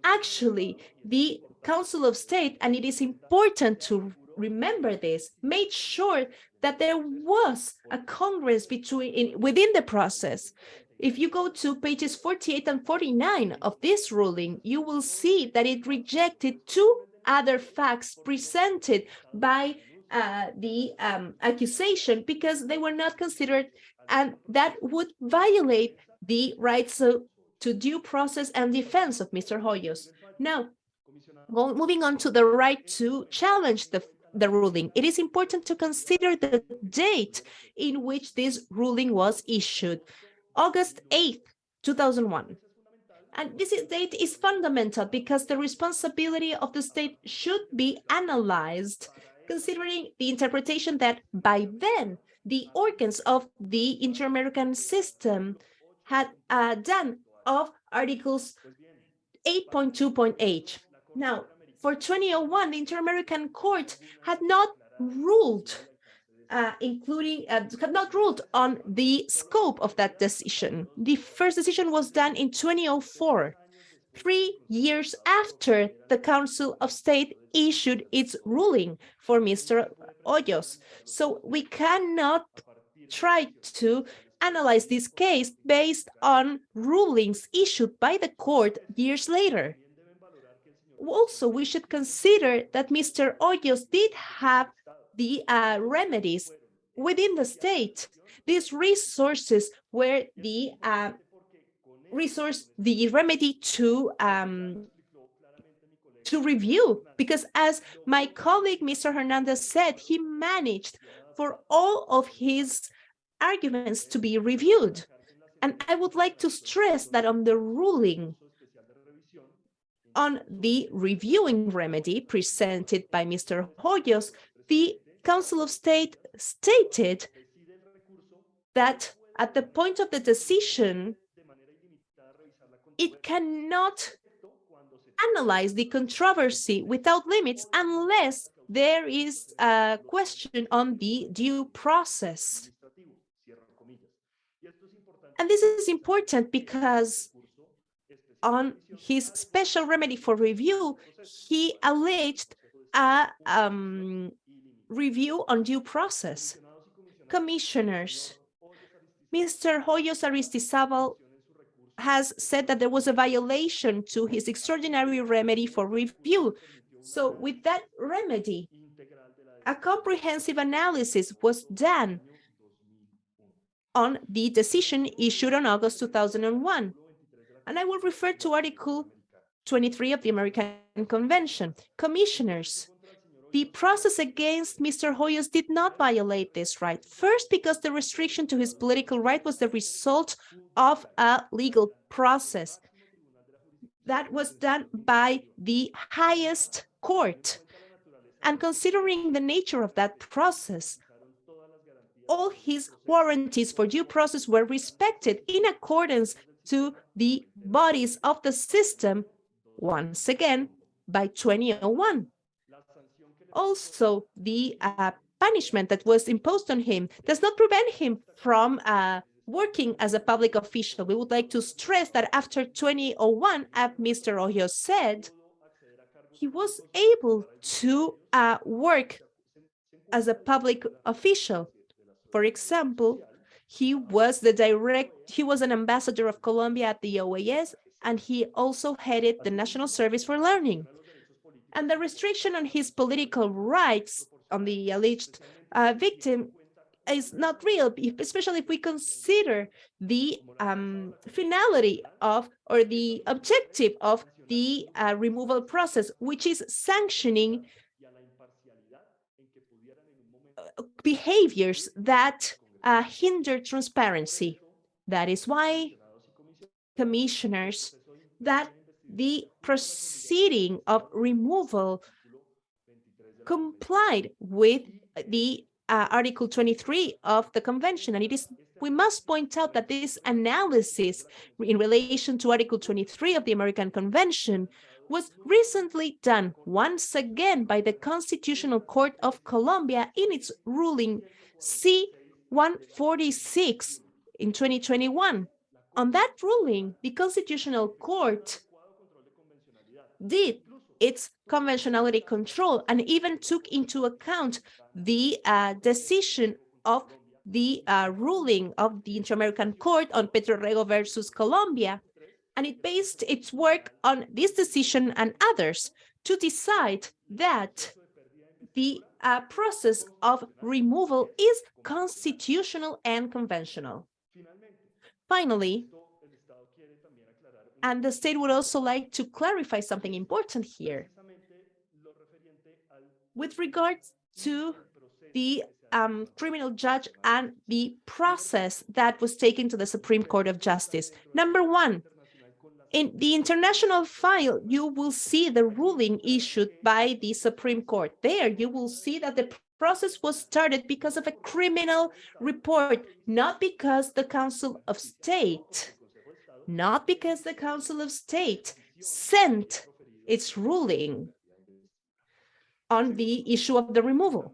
Actually, the Council of State, and it is important to remember this, made sure that there was a Congress between in, within the process. If you go to pages 48 and 49 of this ruling, you will see that it rejected two other facts presented by uh, the um, accusation because they were not considered and that would violate the rights to, to due process and defense of Mr. Hoyos. Now, well, moving on to the right to challenge the, the ruling, it is important to consider the date in which this ruling was issued, August 8th, 2001. And this date is fundamental because the responsibility of the state should be analyzed considering the interpretation that by then the organs of the inter-American system had uh, done of Articles 8.2.8. Now, for 2001, the Inter-American Court had not ruled, uh, including, uh, had not ruled on the scope of that decision. The first decision was done in 2004. three years after the Council of State issued its ruling for Mr. Hoyos. So we cannot try to analyze this case based on rulings issued by the court years later. Also, we should consider that Mr. Hoyos did have the uh, remedies within the state. These resources were the uh, resource, the remedy to um, to review, because as my colleague, Mr. Hernandez said, he managed for all of his arguments to be reviewed. And I would like to stress that on the ruling on the reviewing remedy presented by Mr. Hoyos, the Council of State stated that at the point of the decision, it cannot analyze the controversy without limits unless there is a question on the due process. And this is important because on his special remedy for review, he alleged a um, review on due process. Commissioners, Mr. Hoyos Aristizabal has said that there was a violation to his extraordinary remedy for review. So with that remedy, a comprehensive analysis was done on the decision issued on August 2001. And I will refer to Article 23 of the American Convention. Commissioners, the process against Mr. Hoyos did not violate this right. First, because the restriction to his political right was the result of a legal process that was done by the highest court. And considering the nature of that process, all his warranties for due process were respected in accordance to the bodies of the system, once again, by 2001 also the uh, punishment that was imposed on him does not prevent him from uh, working as a public official. We would like to stress that after 2001, as Mr. Hoyos said, he was able to uh, work as a public official. For example, he was the direct, he was an ambassador of Colombia at the OAS, and he also headed the National Service for Learning. And the restriction on his political rights on the alleged uh, victim is not real, especially if we consider the um, finality of or the objective of the uh, removal process, which is sanctioning uh, behaviors that uh, hinder transparency. That is why commissioners that the proceeding of removal complied with the uh, Article 23 of the convention. And it is, we must point out that this analysis in relation to Article 23 of the American Convention was recently done once again by the Constitutional Court of Colombia in its ruling C-146 in 2021. On that ruling, the Constitutional Court did its conventionality control and even took into account the uh, decision of the uh, ruling of the Inter-American Court on Petro Urrego versus Colombia. And it based its work on this decision and others to decide that the uh, process of removal is constitutional and conventional. Finally, and the state would also like to clarify something important here. With regards to the um, criminal judge and the process that was taken to the Supreme Court of Justice. Number one, in the international file, you will see the ruling issued by the Supreme Court. There, you will see that the process was started because of a criminal report, not because the Council of State not because the Council of State sent its ruling on the issue of the removal.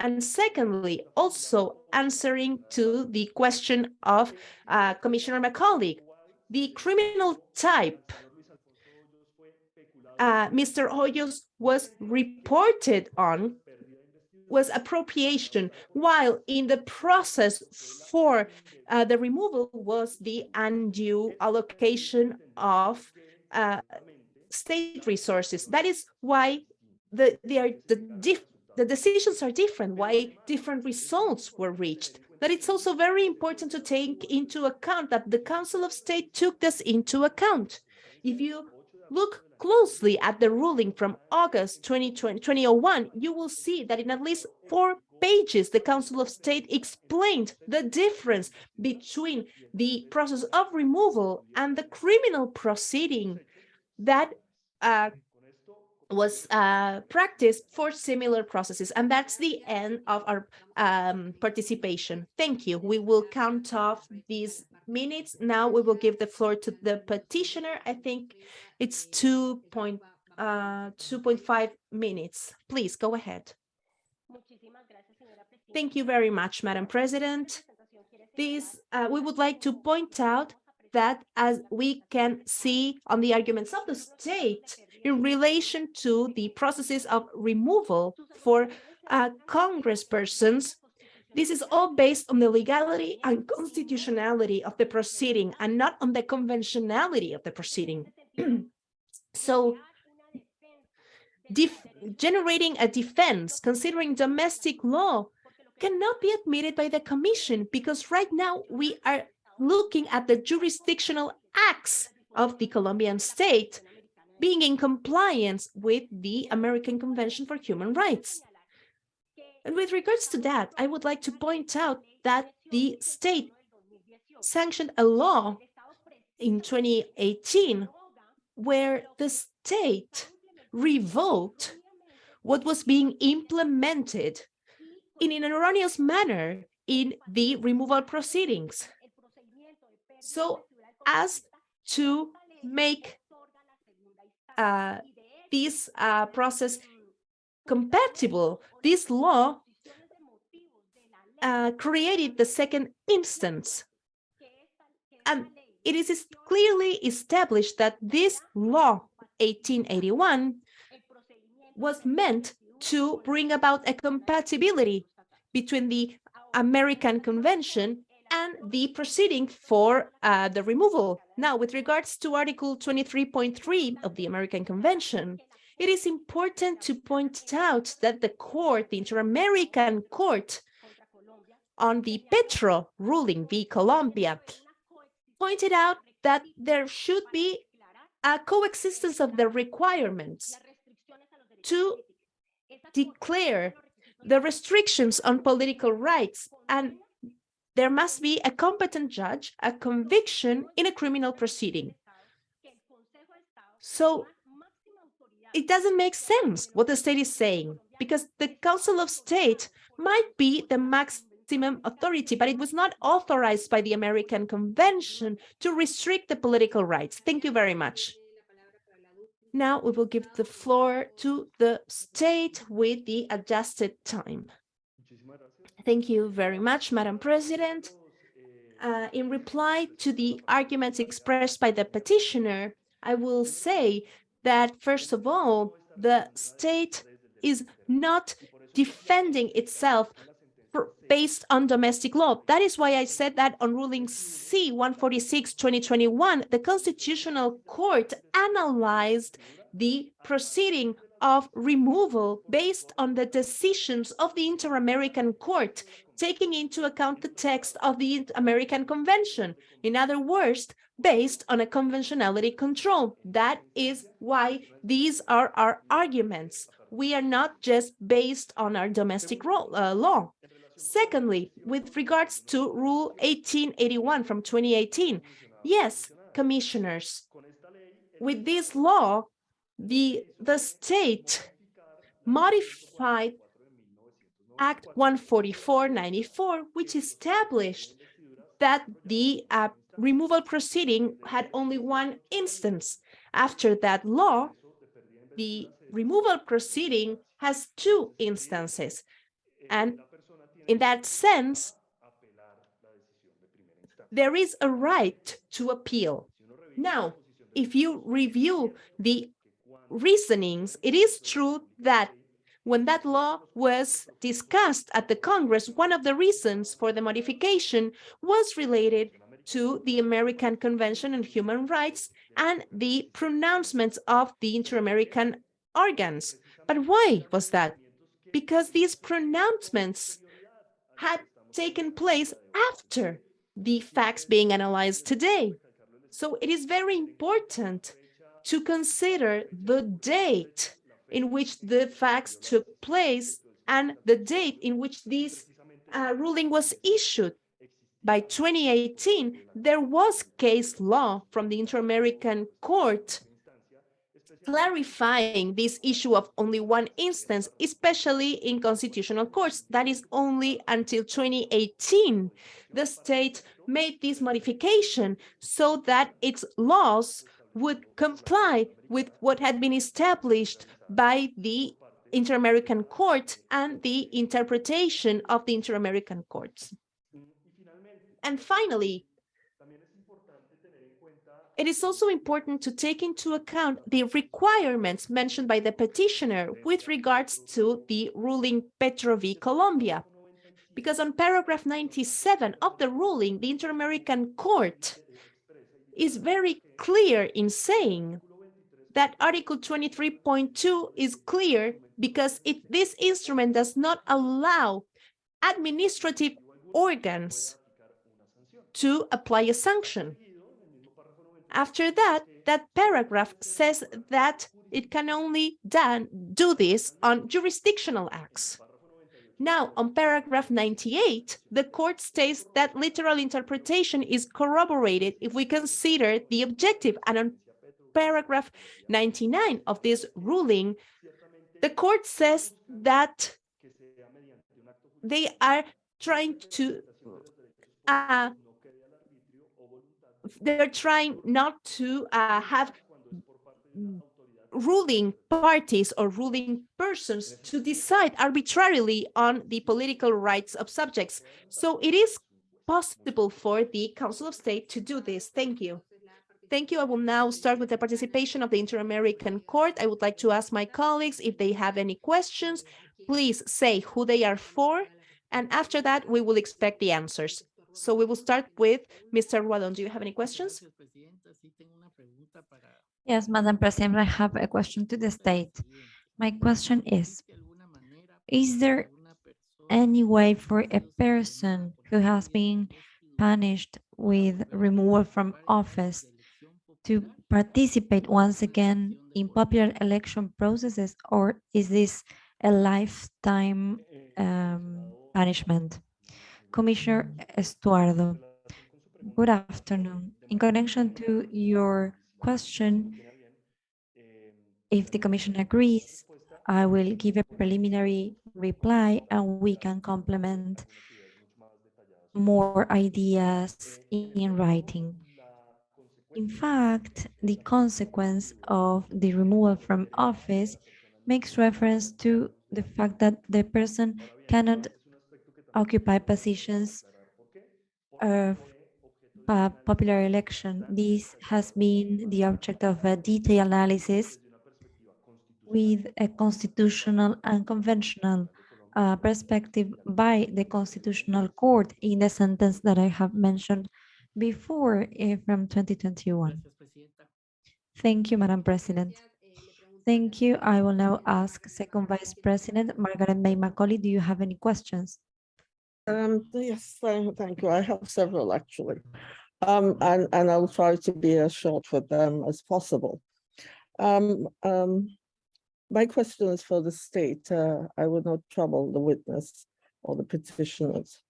And secondly, also answering to the question of uh, Commissioner Macaulay, the criminal type uh, Mr. Hoyos was reported on was appropriation, while in the process for uh, the removal was the undue allocation of uh, state resources. That is why the, the, the decisions are different, why different results were reached. But it's also very important to take into account that the Council of State took this into account. If you look closely at the ruling from August 2020, 2001, you will see that in at least four pages, the Council of State explained the difference between the process of removal and the criminal proceeding that uh, was uh, practiced for similar processes. And that's the end of our um, participation. Thank you. We will count off these minutes. Now we will give the floor to the petitioner. I think it's 2.5 uh, minutes. Please go ahead. Thank you very much, Madam President. This, uh, we would like to point out that as we can see on the arguments of the state in relation to the processes of removal for uh, congresspersons, this is all based on the legality and constitutionality of the proceeding and not on the conventionality of the proceeding. so generating a defense considering domestic law cannot be admitted by the commission because right now we are looking at the jurisdictional acts of the Colombian state being in compliance with the American Convention for Human Rights. And with regards to that, I would like to point out that the state sanctioned a law in 2018 where the state revoked what was being implemented in an erroneous manner in the removal proceedings. So as to make uh, this uh, process compatible, this law uh, created the second instance. And it is clearly established that this law, 1881, was meant to bring about a compatibility between the American Convention the proceeding for uh, the removal. Now, with regards to Article 23.3 of the American Convention, it is important to point out that the court, the Inter-American Court, on the Petro ruling v. Colombia, pointed out that there should be a coexistence of the requirements to declare the restrictions on political rights and there must be a competent judge, a conviction in a criminal proceeding. So it doesn't make sense what the state is saying, because the Council of State might be the maximum authority, but it was not authorized by the American Convention to restrict the political rights. Thank you very much. Now we will give the floor to the state with the adjusted time. Thank you very much, Madam President. Uh, in reply to the arguments expressed by the petitioner, I will say that, first of all, the state is not defending itself based on domestic law. That is why I said that on ruling C-146, 2021, the Constitutional Court analyzed the proceeding of removal based on the decisions of the Inter-American Court, taking into account the text of the American Convention. In other words, based on a conventionality control. That is why these are our arguments. We are not just based on our domestic uh, law. Secondly, with regards to Rule 1881 from 2018, yes, commissioners, with this law, the, the state modified Act 144-94, which established that the uh, removal proceeding had only one instance. After that law, the removal proceeding has two instances. And in that sense, there is a right to appeal. Now, if you review the reasonings, it is true that when that law was discussed at the Congress, one of the reasons for the modification was related to the American Convention on Human Rights and the pronouncements of the Inter-American organs. But why was that? Because these pronouncements had taken place after the facts being analyzed today. So it is very important to consider the date in which the facts took place and the date in which this uh, ruling was issued. By 2018, there was case law from the Inter-American Court clarifying this issue of only one instance, especially in constitutional courts. That is only until 2018. The state made this modification so that its laws would comply with what had been established by the Inter-American Court and the interpretation of the Inter-American courts. And finally, it is also important to take into account the requirements mentioned by the petitioner with regards to the ruling Petro v. Colombia. Because on paragraph 97 of the ruling, the Inter-American Court is very clear in saying that Article 23.2 is clear because if this instrument does not allow administrative organs to apply a sanction. After that, that paragraph says that it can only done, do this on jurisdictional acts. Now, on paragraph 98, the court states that literal interpretation is corroborated if we consider the objective. And on paragraph 99 of this ruling, the court says that they are trying to uh, they're trying not to uh, have ruling parties or ruling persons to decide arbitrarily on the political rights of subjects. So it is possible for the Council of State to do this. Thank you. Thank you. I will now start with the participation of the Inter-American Court. I would like to ask my colleagues if they have any questions. Please say who they are for, and after that, we will expect the answers. So we will start with Mr. Ralón. Do you have any questions? Yes, Madam President, I have a question to the state. My question is, is there any way for a person who has been punished with removal from office to participate once again in popular election processes, or is this a lifetime um, punishment? Commissioner Estuardo, good afternoon. In connection to your question, if the Commission agrees, I will give a preliminary reply and we can complement more ideas in writing. In fact, the consequence of the removal from office makes reference to the fact that the person cannot occupy positions of a popular election. This has been the object of a detailed analysis with a constitutional and conventional uh, perspective by the Constitutional Court in the sentence that I have mentioned before uh, from 2021. Thank you, Madam President. Thank you. I will now ask Second Vice President Margarette May Macaulay. Do you have any questions? Um, yes, thank, you. I have several actually. Um, and, and I'll try to be as short with them as possible. Um, um, my question is for the state. Uh, I will not trouble the witness or the petitioners.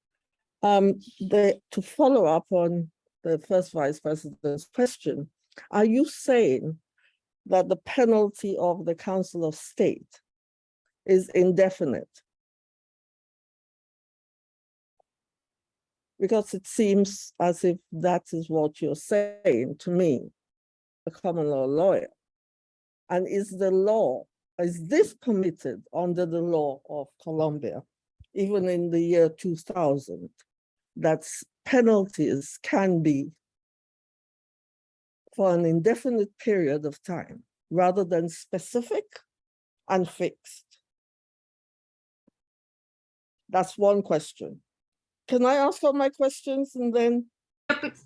Um, they, to follow up on the first vice president's question, are you saying that the penalty of the Council of State is indefinite? Because it seems as if that is what you're saying to me, a common law lawyer. And is the law, is this permitted under the law of Colombia, even in the year 2000, that penalties can be for an indefinite period of time rather than specific and fixed? That's one question. Can I ask all my questions and then,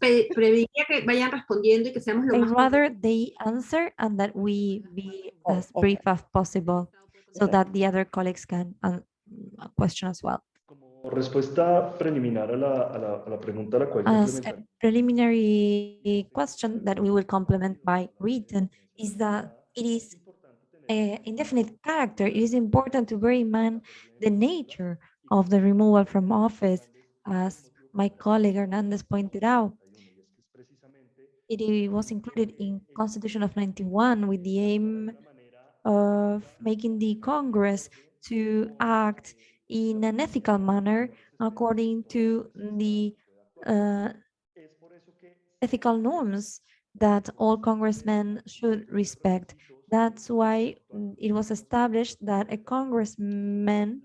Pe- Preferiría que vayan respondiendo y que seamos lo I'd más rather they answer and that we be Oh, as brief okay. as possible so that the other colleagues can question as well. Como respuesta preliminar a la, a la, a la pregunta a la cual As a preliminary question that we will complement by written is that it is a indefinite character. It is important to bear in mind the nature of the removal from office, as my colleague Hernandez pointed out. It was included in Constitution of 91 with the aim of making the Congress to act in an ethical manner according to the uh, ethical norms that all congressmen should respect. That's why it was established that a congressman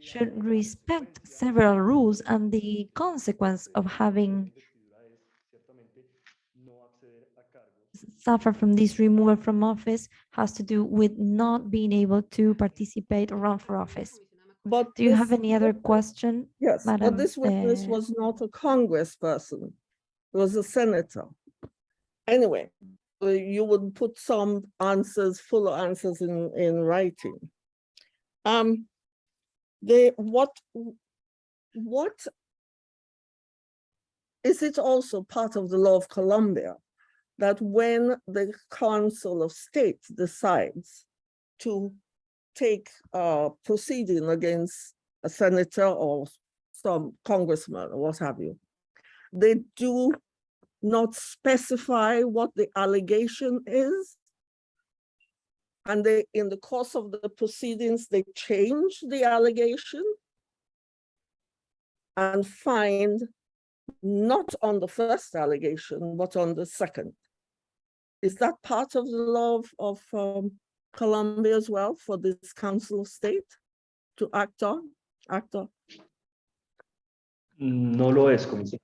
should respect several rules and the consequence of having suffer from this removal from office has to do with not being able to participate or run for office. but. Do you have any other question? Yes, but this witness uh, was not a congressperson. It was a senator. Anyway, uh, you would put some answers, full answers in, in writing. Um, they, what, what is it also part of the law of Colombia that when the Council of State decides to take a proceeding against a senator or some congressman or what have you, they do not specify what the allegation is. And they, in the course of the proceedings, they change the allegation and find not on the first allegation, but on the second. Is that part of the law of, of um, Colombia as well for this Council of State to act on, act on? No lo es, comisario.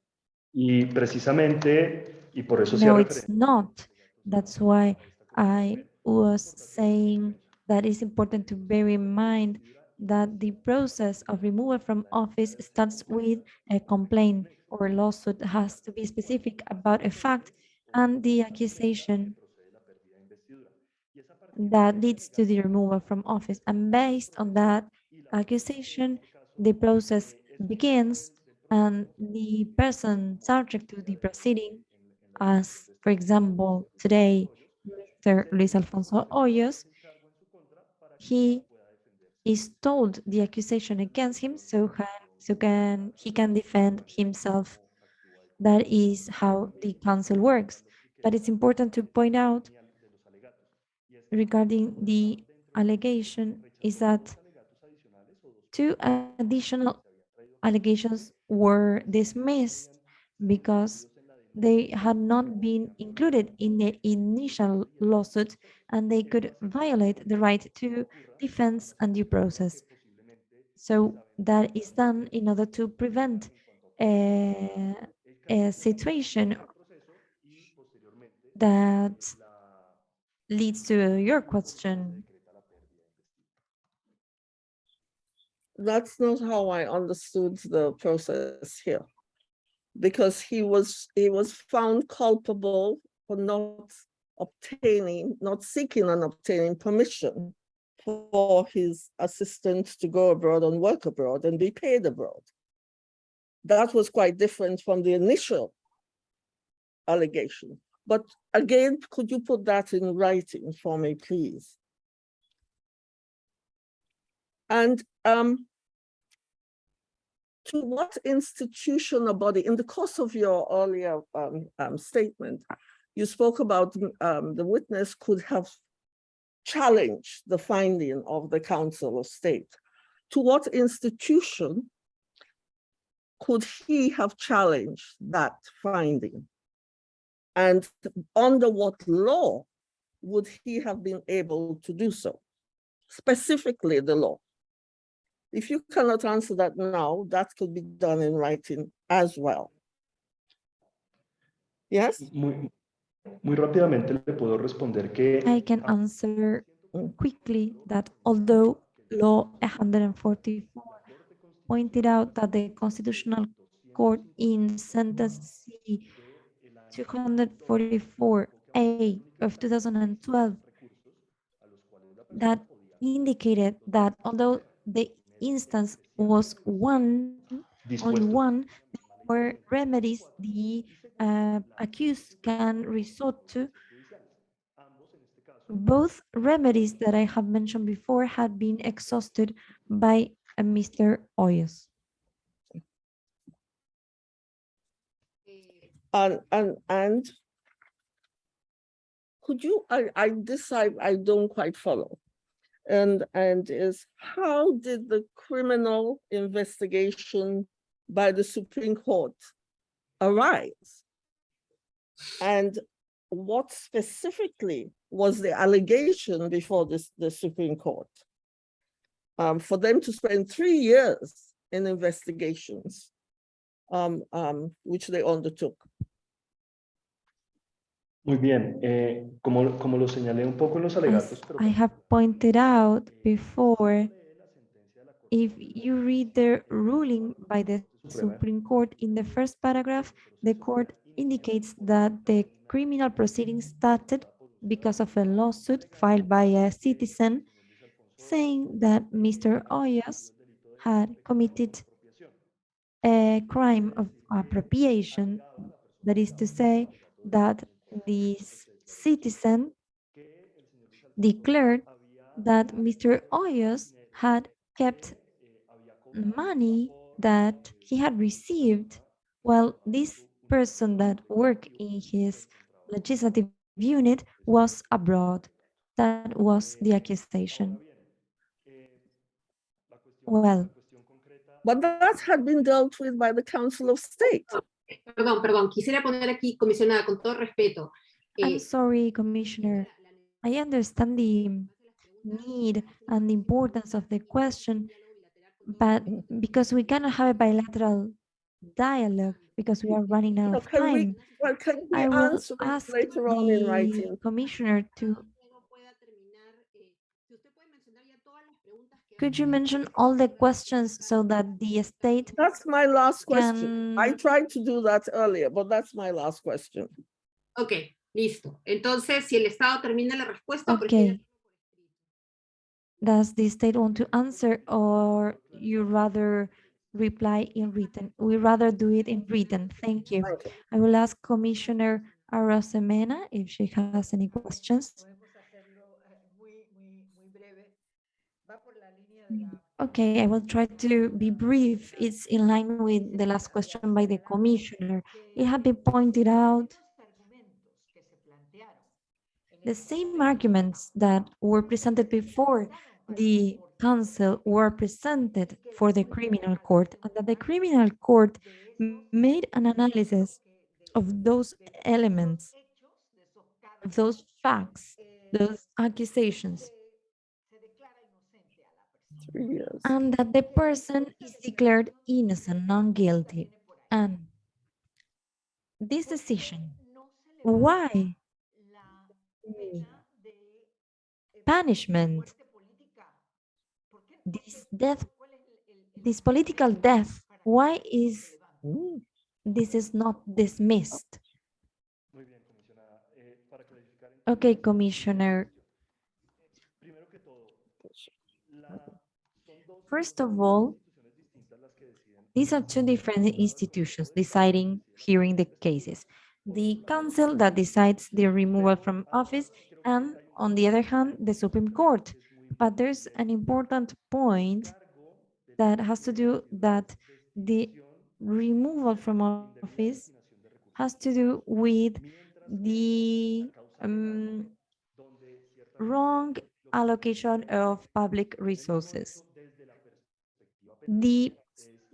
Y precisamente, y por eso hacía No, it's not. That's why I was saying that it's important to bear in mind that the process of removal from office starts with a complaint or lawsuit has to be specific about a fact and the accusation that leads to the removal from office. And based on that accusation, the process begins and the person subject to the proceeding, as for example, today, Mr. Luis Alfonso Hoyos, he is told the accusation against him so so can he can defend himself. That is how the council works. But it's important to point out regarding the allegation is that two additional allegations were dismissed because they had not been included in the initial lawsuit and they could violate the right to defense and due process. So that is done in order to prevent a, a situation that leads to your question. That's not how I understood the process here. Because he was, he was found culpable for not obtaining, not seeking and obtaining permission for his assistant to go abroad and work abroad and be paid abroad. That was quite different from the initial allegation. But again, could you put that in writing for me, please? And um, to what institution or body, in the course of your earlier um, um, statement, you spoke about um, the witness could have challenged the finding of the Council of State. To what institution could he have challenged that finding? And under what law would he have been able to do so? Specifically the law. If you cannot answer that now, that could be done in writing as well. Yes? Muy, Muy rápidamente le puedo responder que I can answer quickly that although Law 144 pointed out that the Constitutional Court in sentence C 244A of 2012 that indicated that although the instance was one, on one, there were remedies the uh, accused can resort to. Both remedies that I have mentioned before had been exhausted by uh, Mr. Hoyos. And, and, and could you, I, I, this I, I don't quite follow. And, and is how did the criminal investigation by the Supreme Court arise? And what specifically was the allegation before this, the Supreme Court? Um, for them to spend three years in investigations, um, um, which they undertook. Muy bien, eh, como, como lo señalé un poco en los alegatos, pero I have pointed out before, if you read the ruling by the Supreme Court in the first paragraph, the court indicates that the criminal proceedings started because of a lawsuit filed by a citizen saying that Mr. Hoyos had committed a crime of appropriation. That is to say that this citizen declared that Mr. Hoyos had kept money that he had received while this person that worked in his legislative unit was abroad. That was the accusation. Well, But that had been dealt with by the Council of State. Perdón, perdón, quisiera poner aquí, comisionada, con todo respeto. I'm eh, sorry, Commissioner. I understand the need and the importance of the question, but because we cannot have a bilateral dialogue because we are running out of we, time, well, can we I will answer ask later on in the writing? Commissioner to, could you mention all the questions so that the state That's my last question. I tried to do that earlier, but that's my last question. Ok, listo. Entonces, si el Estado termina la respuesta, por Okay. Does the state want to answer or you rather reply in written? We rather do it in written. Thank you. Thank you. I will ask Commissioner Arosemena if she has any questions. Okay, I will try to be brief. It's in line with the last question by the Commissioner. It had been pointed out the same arguments that were presented before the council were presented for the criminal court and that the criminal court made an analysis of those elements, of those facts, those accusations, Three years. and that the person is declared innocent, non-guilty. And this decision, why punishment, this death, this political death, why is this is not dismissed? muy bien, comisionada. Eh, para clarificar, entonces, Okay, Commissioner. First of all, These are two different institutions deciding, hearing the cases. The council that decides the removal from office and on the other hand, the Supreme Court. But there's an important point that has to do that the removal from office has to do with the um, wrong allocation of public resources. The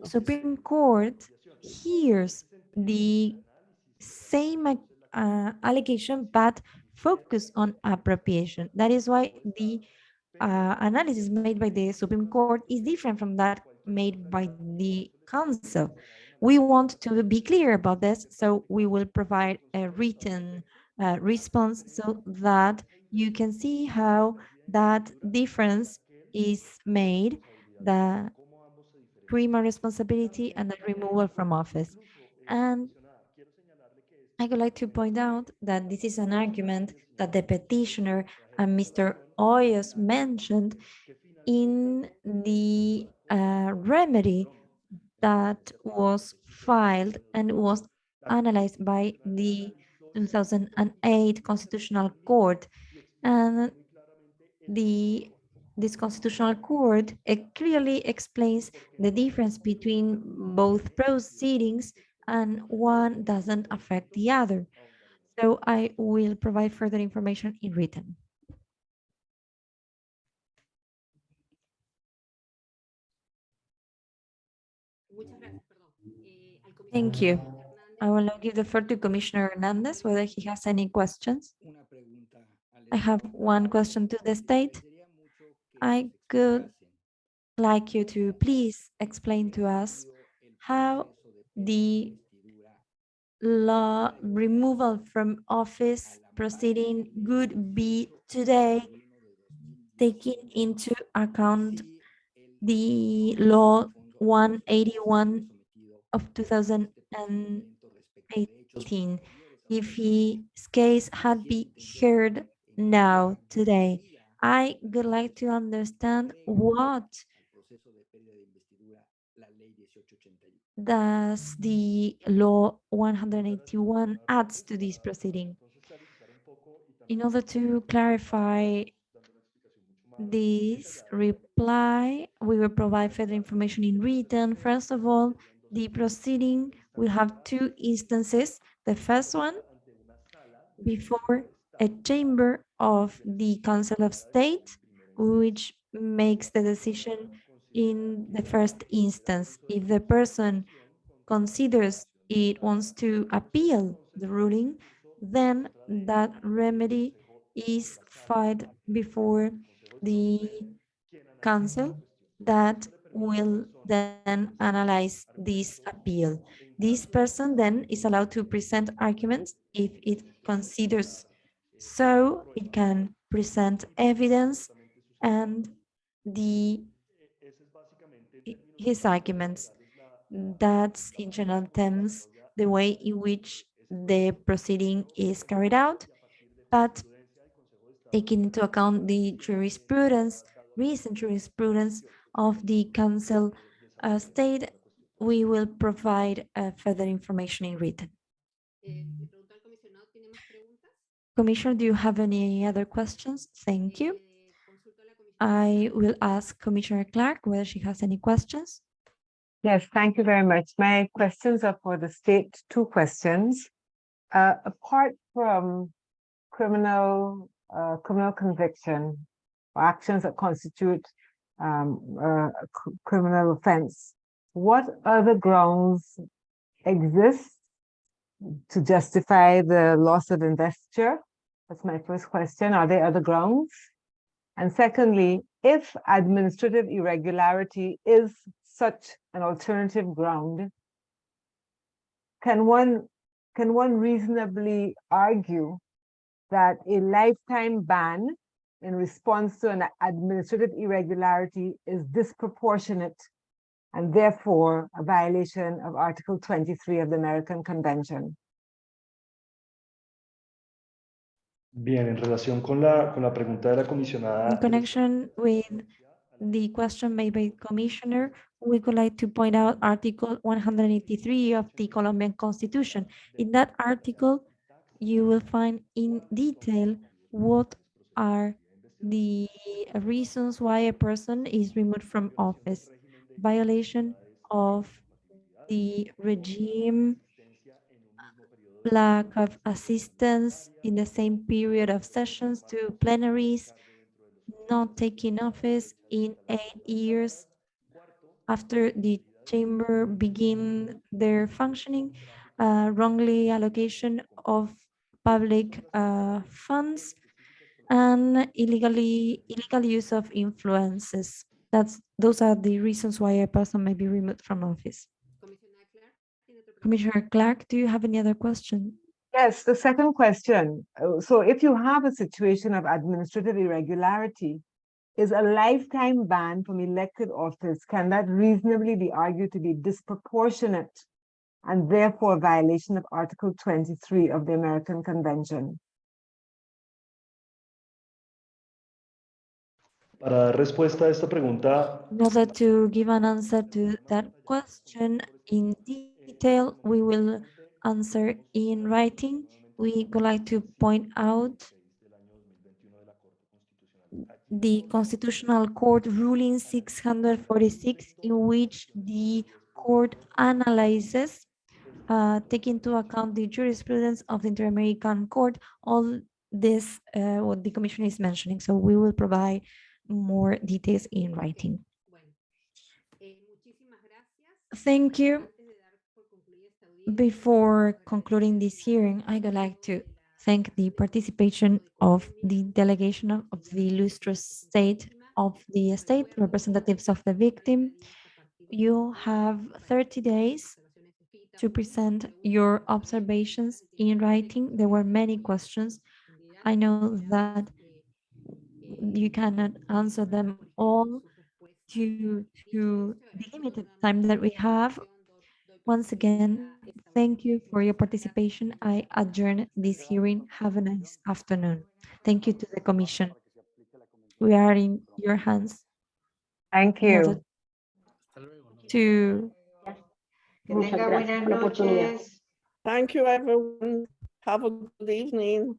Supreme Court hears the same uh, allegation but focus on appropriation. That is why the uh, analysis made by the Supreme Court is different from that made by the Council. We want to be clear about this, so we will provide a written uh, response so that you can see how that difference is made, the criminal responsibility and the removal from office. And I would like to point out that this is an argument that the petitioner and Mr. Hoyos mentioned in the uh, remedy that was filed and was analyzed by the 2008 Constitutional Court. And the this Constitutional Court it clearly explains the difference between both proceedings and one doesn't affect the other. So I will provide further information in written. Thank you. I will now give the floor to Commissioner Hernandez, whether he has any questions. I have one question to the state. I could like you to please explain to us how the law removal from office proceeding would be today taking into account the law 181 of 2018 if his case had been heard now today i would like to understand what does the law 181 adds to this proceeding in order to clarify this reply, we will provide further information in written. First of all, the proceeding will have two instances. The first one before a chamber of the Council of State, which makes the decision in the first instance. If the person considers it wants to appeal the ruling, then that remedy is filed before the council that will then analyze this appeal. This person then is allowed to present arguments if it considers so it can present evidence and the his arguments. That's in general terms the way in which the proceeding is carried out, but taking into account the jurisprudence, recent jurisprudence of the Council uh, state, we will provide uh, further information in written. Commissioner, do you have any other questions? Thank you. I will ask Commissioner Clarke whether she has any questions. Yes, thank you very much. My questions are for the state, two questions. Uh, apart from criminal uh, criminal conviction or actions that constitute um, a criminal offense, what other grounds exist to justify the loss of investiture? That's my first question. Are there other grounds? And secondly, if administrative irregularity is such an alternative ground, can one can one reasonably argue that a lifetime ban in response to an administrative irregularity is disproportionate and therefore a violation of Article 23 of the American Convention. Bien, en relación con la, con la pregunta de la comisionada. In connection with the question made by Commissioner, we would like to point out Article 183 of the Colombian Constitution. In that article, you will find in detail what are the reasons why a person is removed from office. Violation of the regime, lack of assistance in the same period of sessions to plenaries, not taking office in eight years after the chamber begin their functioning, uh, wrongly allocation of public uh, funds, and illegally illegal use of influences. That's those are the reasons why a person may be removed from office. Commissioner Clarke, do you have any other question? Yes, the second question. uh, So if you have a situation of administrative irregularity, is a lifetime ban from elected office, can that reasonably be argued to be disproportionate and therefore a violation of Article 23 of the American Convention? Para dar respuesta a esta pregunta, In order to give an answer to that question in detail, we will answer in writing. We would like to point out the Constitutional Court ruling 646 in which the court analyzes, uh, take into account the jurisprudence of the Inter-American Court, all this, uh, what the commission is mentioning. So we will provide more details in writing. Thank you. Antes de dar por concluida esta audiencia, Before concluding this hearing, I would like to thank the participation of the delegation of the illustrious state of the state, representatives of the victim. You have 30 days to present your observations in writing. There were many questions. I know that you cannot answer them all due to the limited time that we have. Once again, thank you for your participation. I adjourn this hearing. Have a nice afternoon. Thank you to the commission. We are in your hands Thank you. to Que tenga buenas noches. Thank you, everyone. Have a good evening.